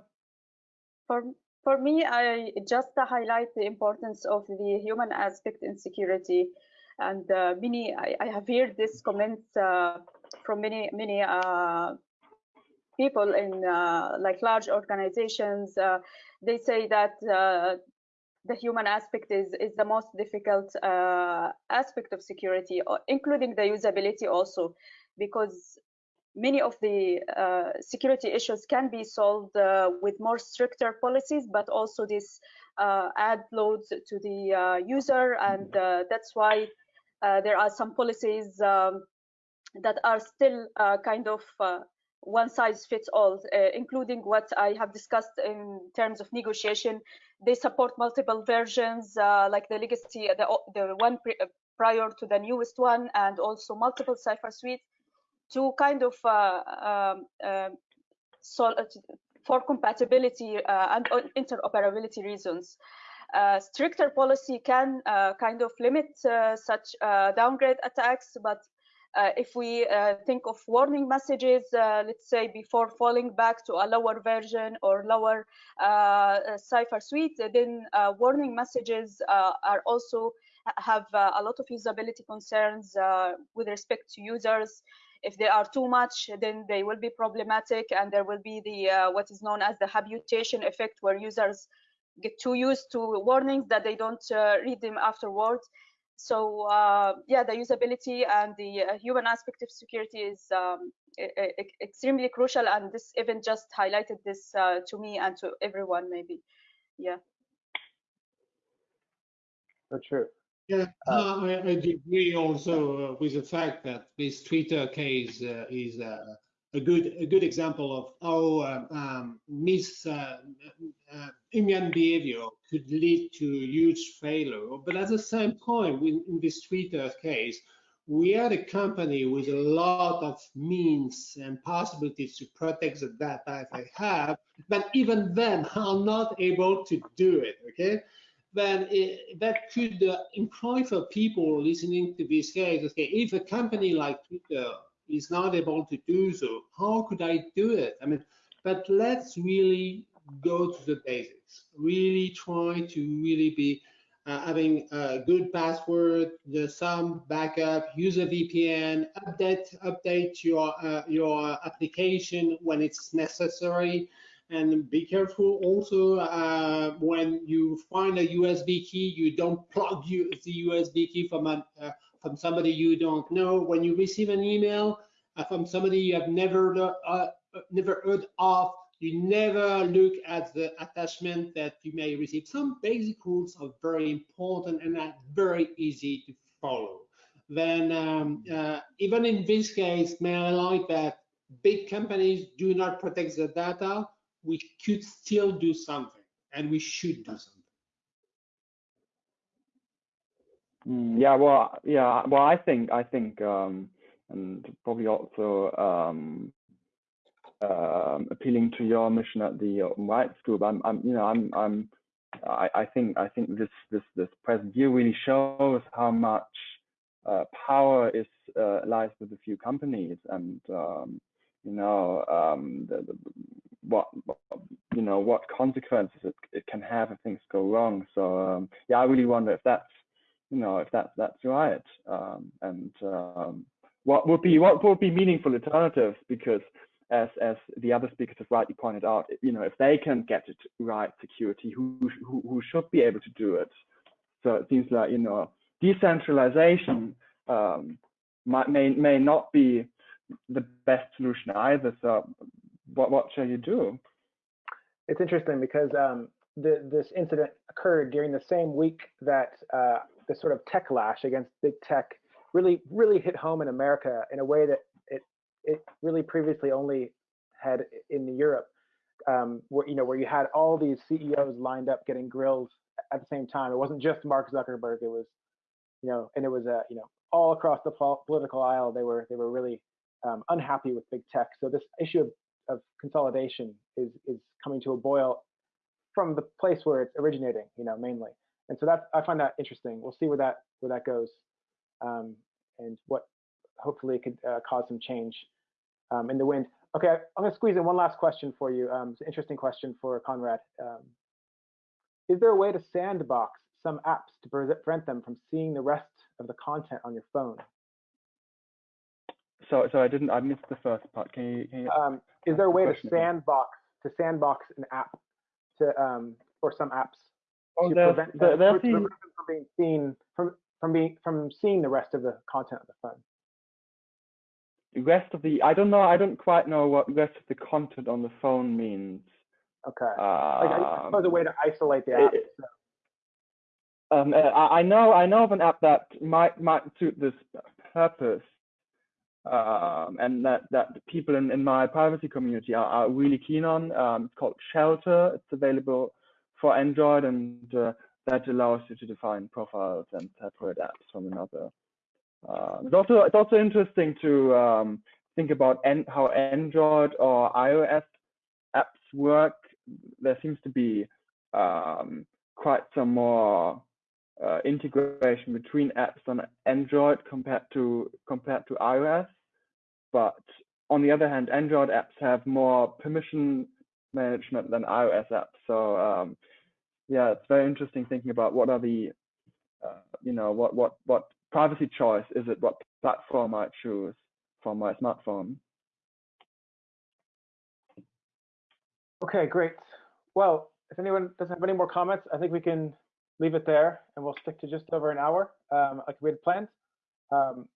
C: For, for me, I just highlight the importance of the human aspect in security. And uh, many, I, I, have heard this comment uh, from many, many uh, people in uh, like large organizations, uh, they say that uh, the human aspect is, is the most difficult uh, aspect of security, including the usability also, because many of the uh, security issues can be solved uh, with more stricter policies, but also this add loads to the user. And that's why there are some policies um, that are still kind of one size fits all, uh, including what I have discussed in terms of negotiation. They support multiple versions, uh, like the legacy, the, the one prior to the newest one, and also multiple cipher suites to kind of uh, um, um uh, for compatibility uh, and interoperability reasons. Uh, stricter policy can kind of limit such downgrade attacks, but uh, if we uh, think of warning messages, uh, let's say before falling back to a lower version or lower cipher suite, then warning messages are also have a lot of usability concerns with respect to users. If they are too much then they will be problematic and there will be the uh, what is known as the habitation effect where users get too used to warnings that they don't uh, read them afterwards so uh, yeah, the usability and the uh, human aspect of security is um, extremely crucial, and this event just highlighted this uh, to me and to everyone, maybe. Yeah.
A: So true.
B: Yeah,
A: Uh,
B: I, I agree also uh, with the fact that this Twitter case uh, is uh, a good a good example of how um, um, mis uh, uh, behavior could lead to huge failure. But at the same time, in, in this Twitter case, we had a company with a lot of means and possibilities to protect the data they have, but even then are not able to do it. Okay then it, that could uh, imply for people listening to this case, okay, if a company like Twitter is not able to do so, how could I do it? I mean, but let's really go to the basics, really try to really be uh, having a good password, the some backup, use a VPN, update update your uh, your application when it's necessary, and be careful also uh, when you find a USB key, you don't plug you, the USB key from an, uh, from somebody you don't know. When you receive an email uh, from somebody you have never uh, never heard of, you never look at the attachment that you may receive. Some basic rules are very important and are very easy to follow. Then um, uh, even in this case, may I like that big companies do not protect the data we could still do something and we should do something.
D: Mm, yeah, well, yeah, well, I think, I think, um, and probably also um, um, appealing to your mission at the Open Rights Group. I'm, I'm, you know, I'm, I'm, I, I think, I think this, this, this present year really shows how much uh, power is uh, lies with a few companies, and um, you know, um, the, the, what, you know, what consequences it, it can have if things go wrong. So um, yeah, I really wonder if that's, you know, if that's that's right, um, and um, what would be what would be meaningful alternatives because as as the other speakers have rightly pointed out, you know, if they can get it right, security, who who, who should be able to do it? So it seems like you know, decentralization um, might may may not be the best solution either. So what what shall you do?
A: It's interesting because um, the, this incident occurred during the same week that uh, the sort of tech lash against big tech really really hit home in America in a way that it it really previously only had in Europe, um, where you know where you had all these CEOs lined up getting grilled at the same time. It wasn't just Mark Zuckerberg. It was you know, and it was uh, you know all across the political aisle. They were they were really um, unhappy with big tech. So this issue of, of consolidation is is coming to a boil from the place where it's originating, you know, mainly. And so that I find that interesting. We'll see where that where that goes, um, and what hopefully it could uh, cause some change um, in the wind. Okay, I'm going to squeeze in one last question for you. Um, it's an interesting question for Konrad. Um, is there a way to sandbox some apps to prevent them from seeing the rest of the content on your phone?
D: So, so I didn't. I missed the first part. Can you? Can you
A: um, is there a way to
D: again.
A: sandbox to sandbox an app to um, or some apps
D: Oh,
A: to prevent them,
D: the,
A: from being seen from from being from seeing the rest of the content of the phone?
D: rest of the. I don't know. I don't quite know what rest of the content on the phone means.
A: Okay. Like, I suppose a
D: Um,
A: way to isolate the app.
D: it- um, uh, I I know I know of an app that might might suit this purpose, um, and that that people in, in my privacy community are, are really keen on. Um, it's called Shelter. It's available for Android, and uh, that allows you to define profiles and separate apps from another. Uh, it's also it's also interesting to um, think about an, how Android or iOS apps work. There seems to be um, quite some more uh, integration between apps on Android compared to compared to iOS. But on the other hand, Android apps have more permission management than iOS apps. So um, yeah, it's very interesting thinking about what are the uh, you know what what what privacy choice is it? What platform I choose for my smartphone?
A: Okay, great. Well, if anyone doesn't have any more comments, I think we can leave it there and we'll stick to just over an hour um, like we had planned. Um,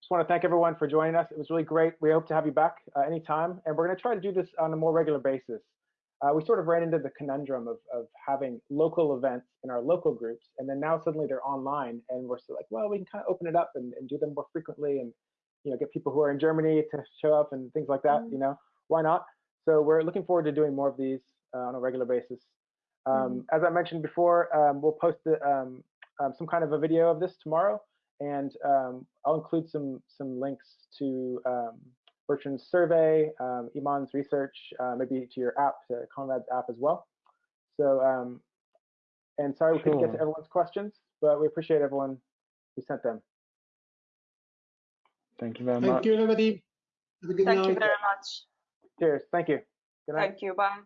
A: just want to thank everyone for joining us. It was really great. We hope to have you back uh, anytime. And we're going to try to do this on a more regular basis. Uh, we sort of ran into the conundrum of, of having local events in our local groups, and then now suddenly they're online, and we're still like, well, we can kind of open it up and, and do them more frequently, and you know, get people who are in Germany to show up and things like that.
C: Mm.
A: You know, why not? So we're looking forward to doing more of these uh, on a regular basis. Um, As I mentioned before, um, we'll post the, um, um, some kind of a video of this tomorrow, and um, I'll include some some links to um, Bertrand's survey, um, Eman's research, uh, maybe to your app, to Konrad's app as well. So, um, and sorry we couldn't get to everyone's questions, but we appreciate everyone who sent them.
D: Thank you very
B: Thank
D: much.
B: Thank you, everybody. Have a good
C: Thank
B: night.
C: you very much.
A: Cheers. Thank you. Good night.
C: Thank you. Bye.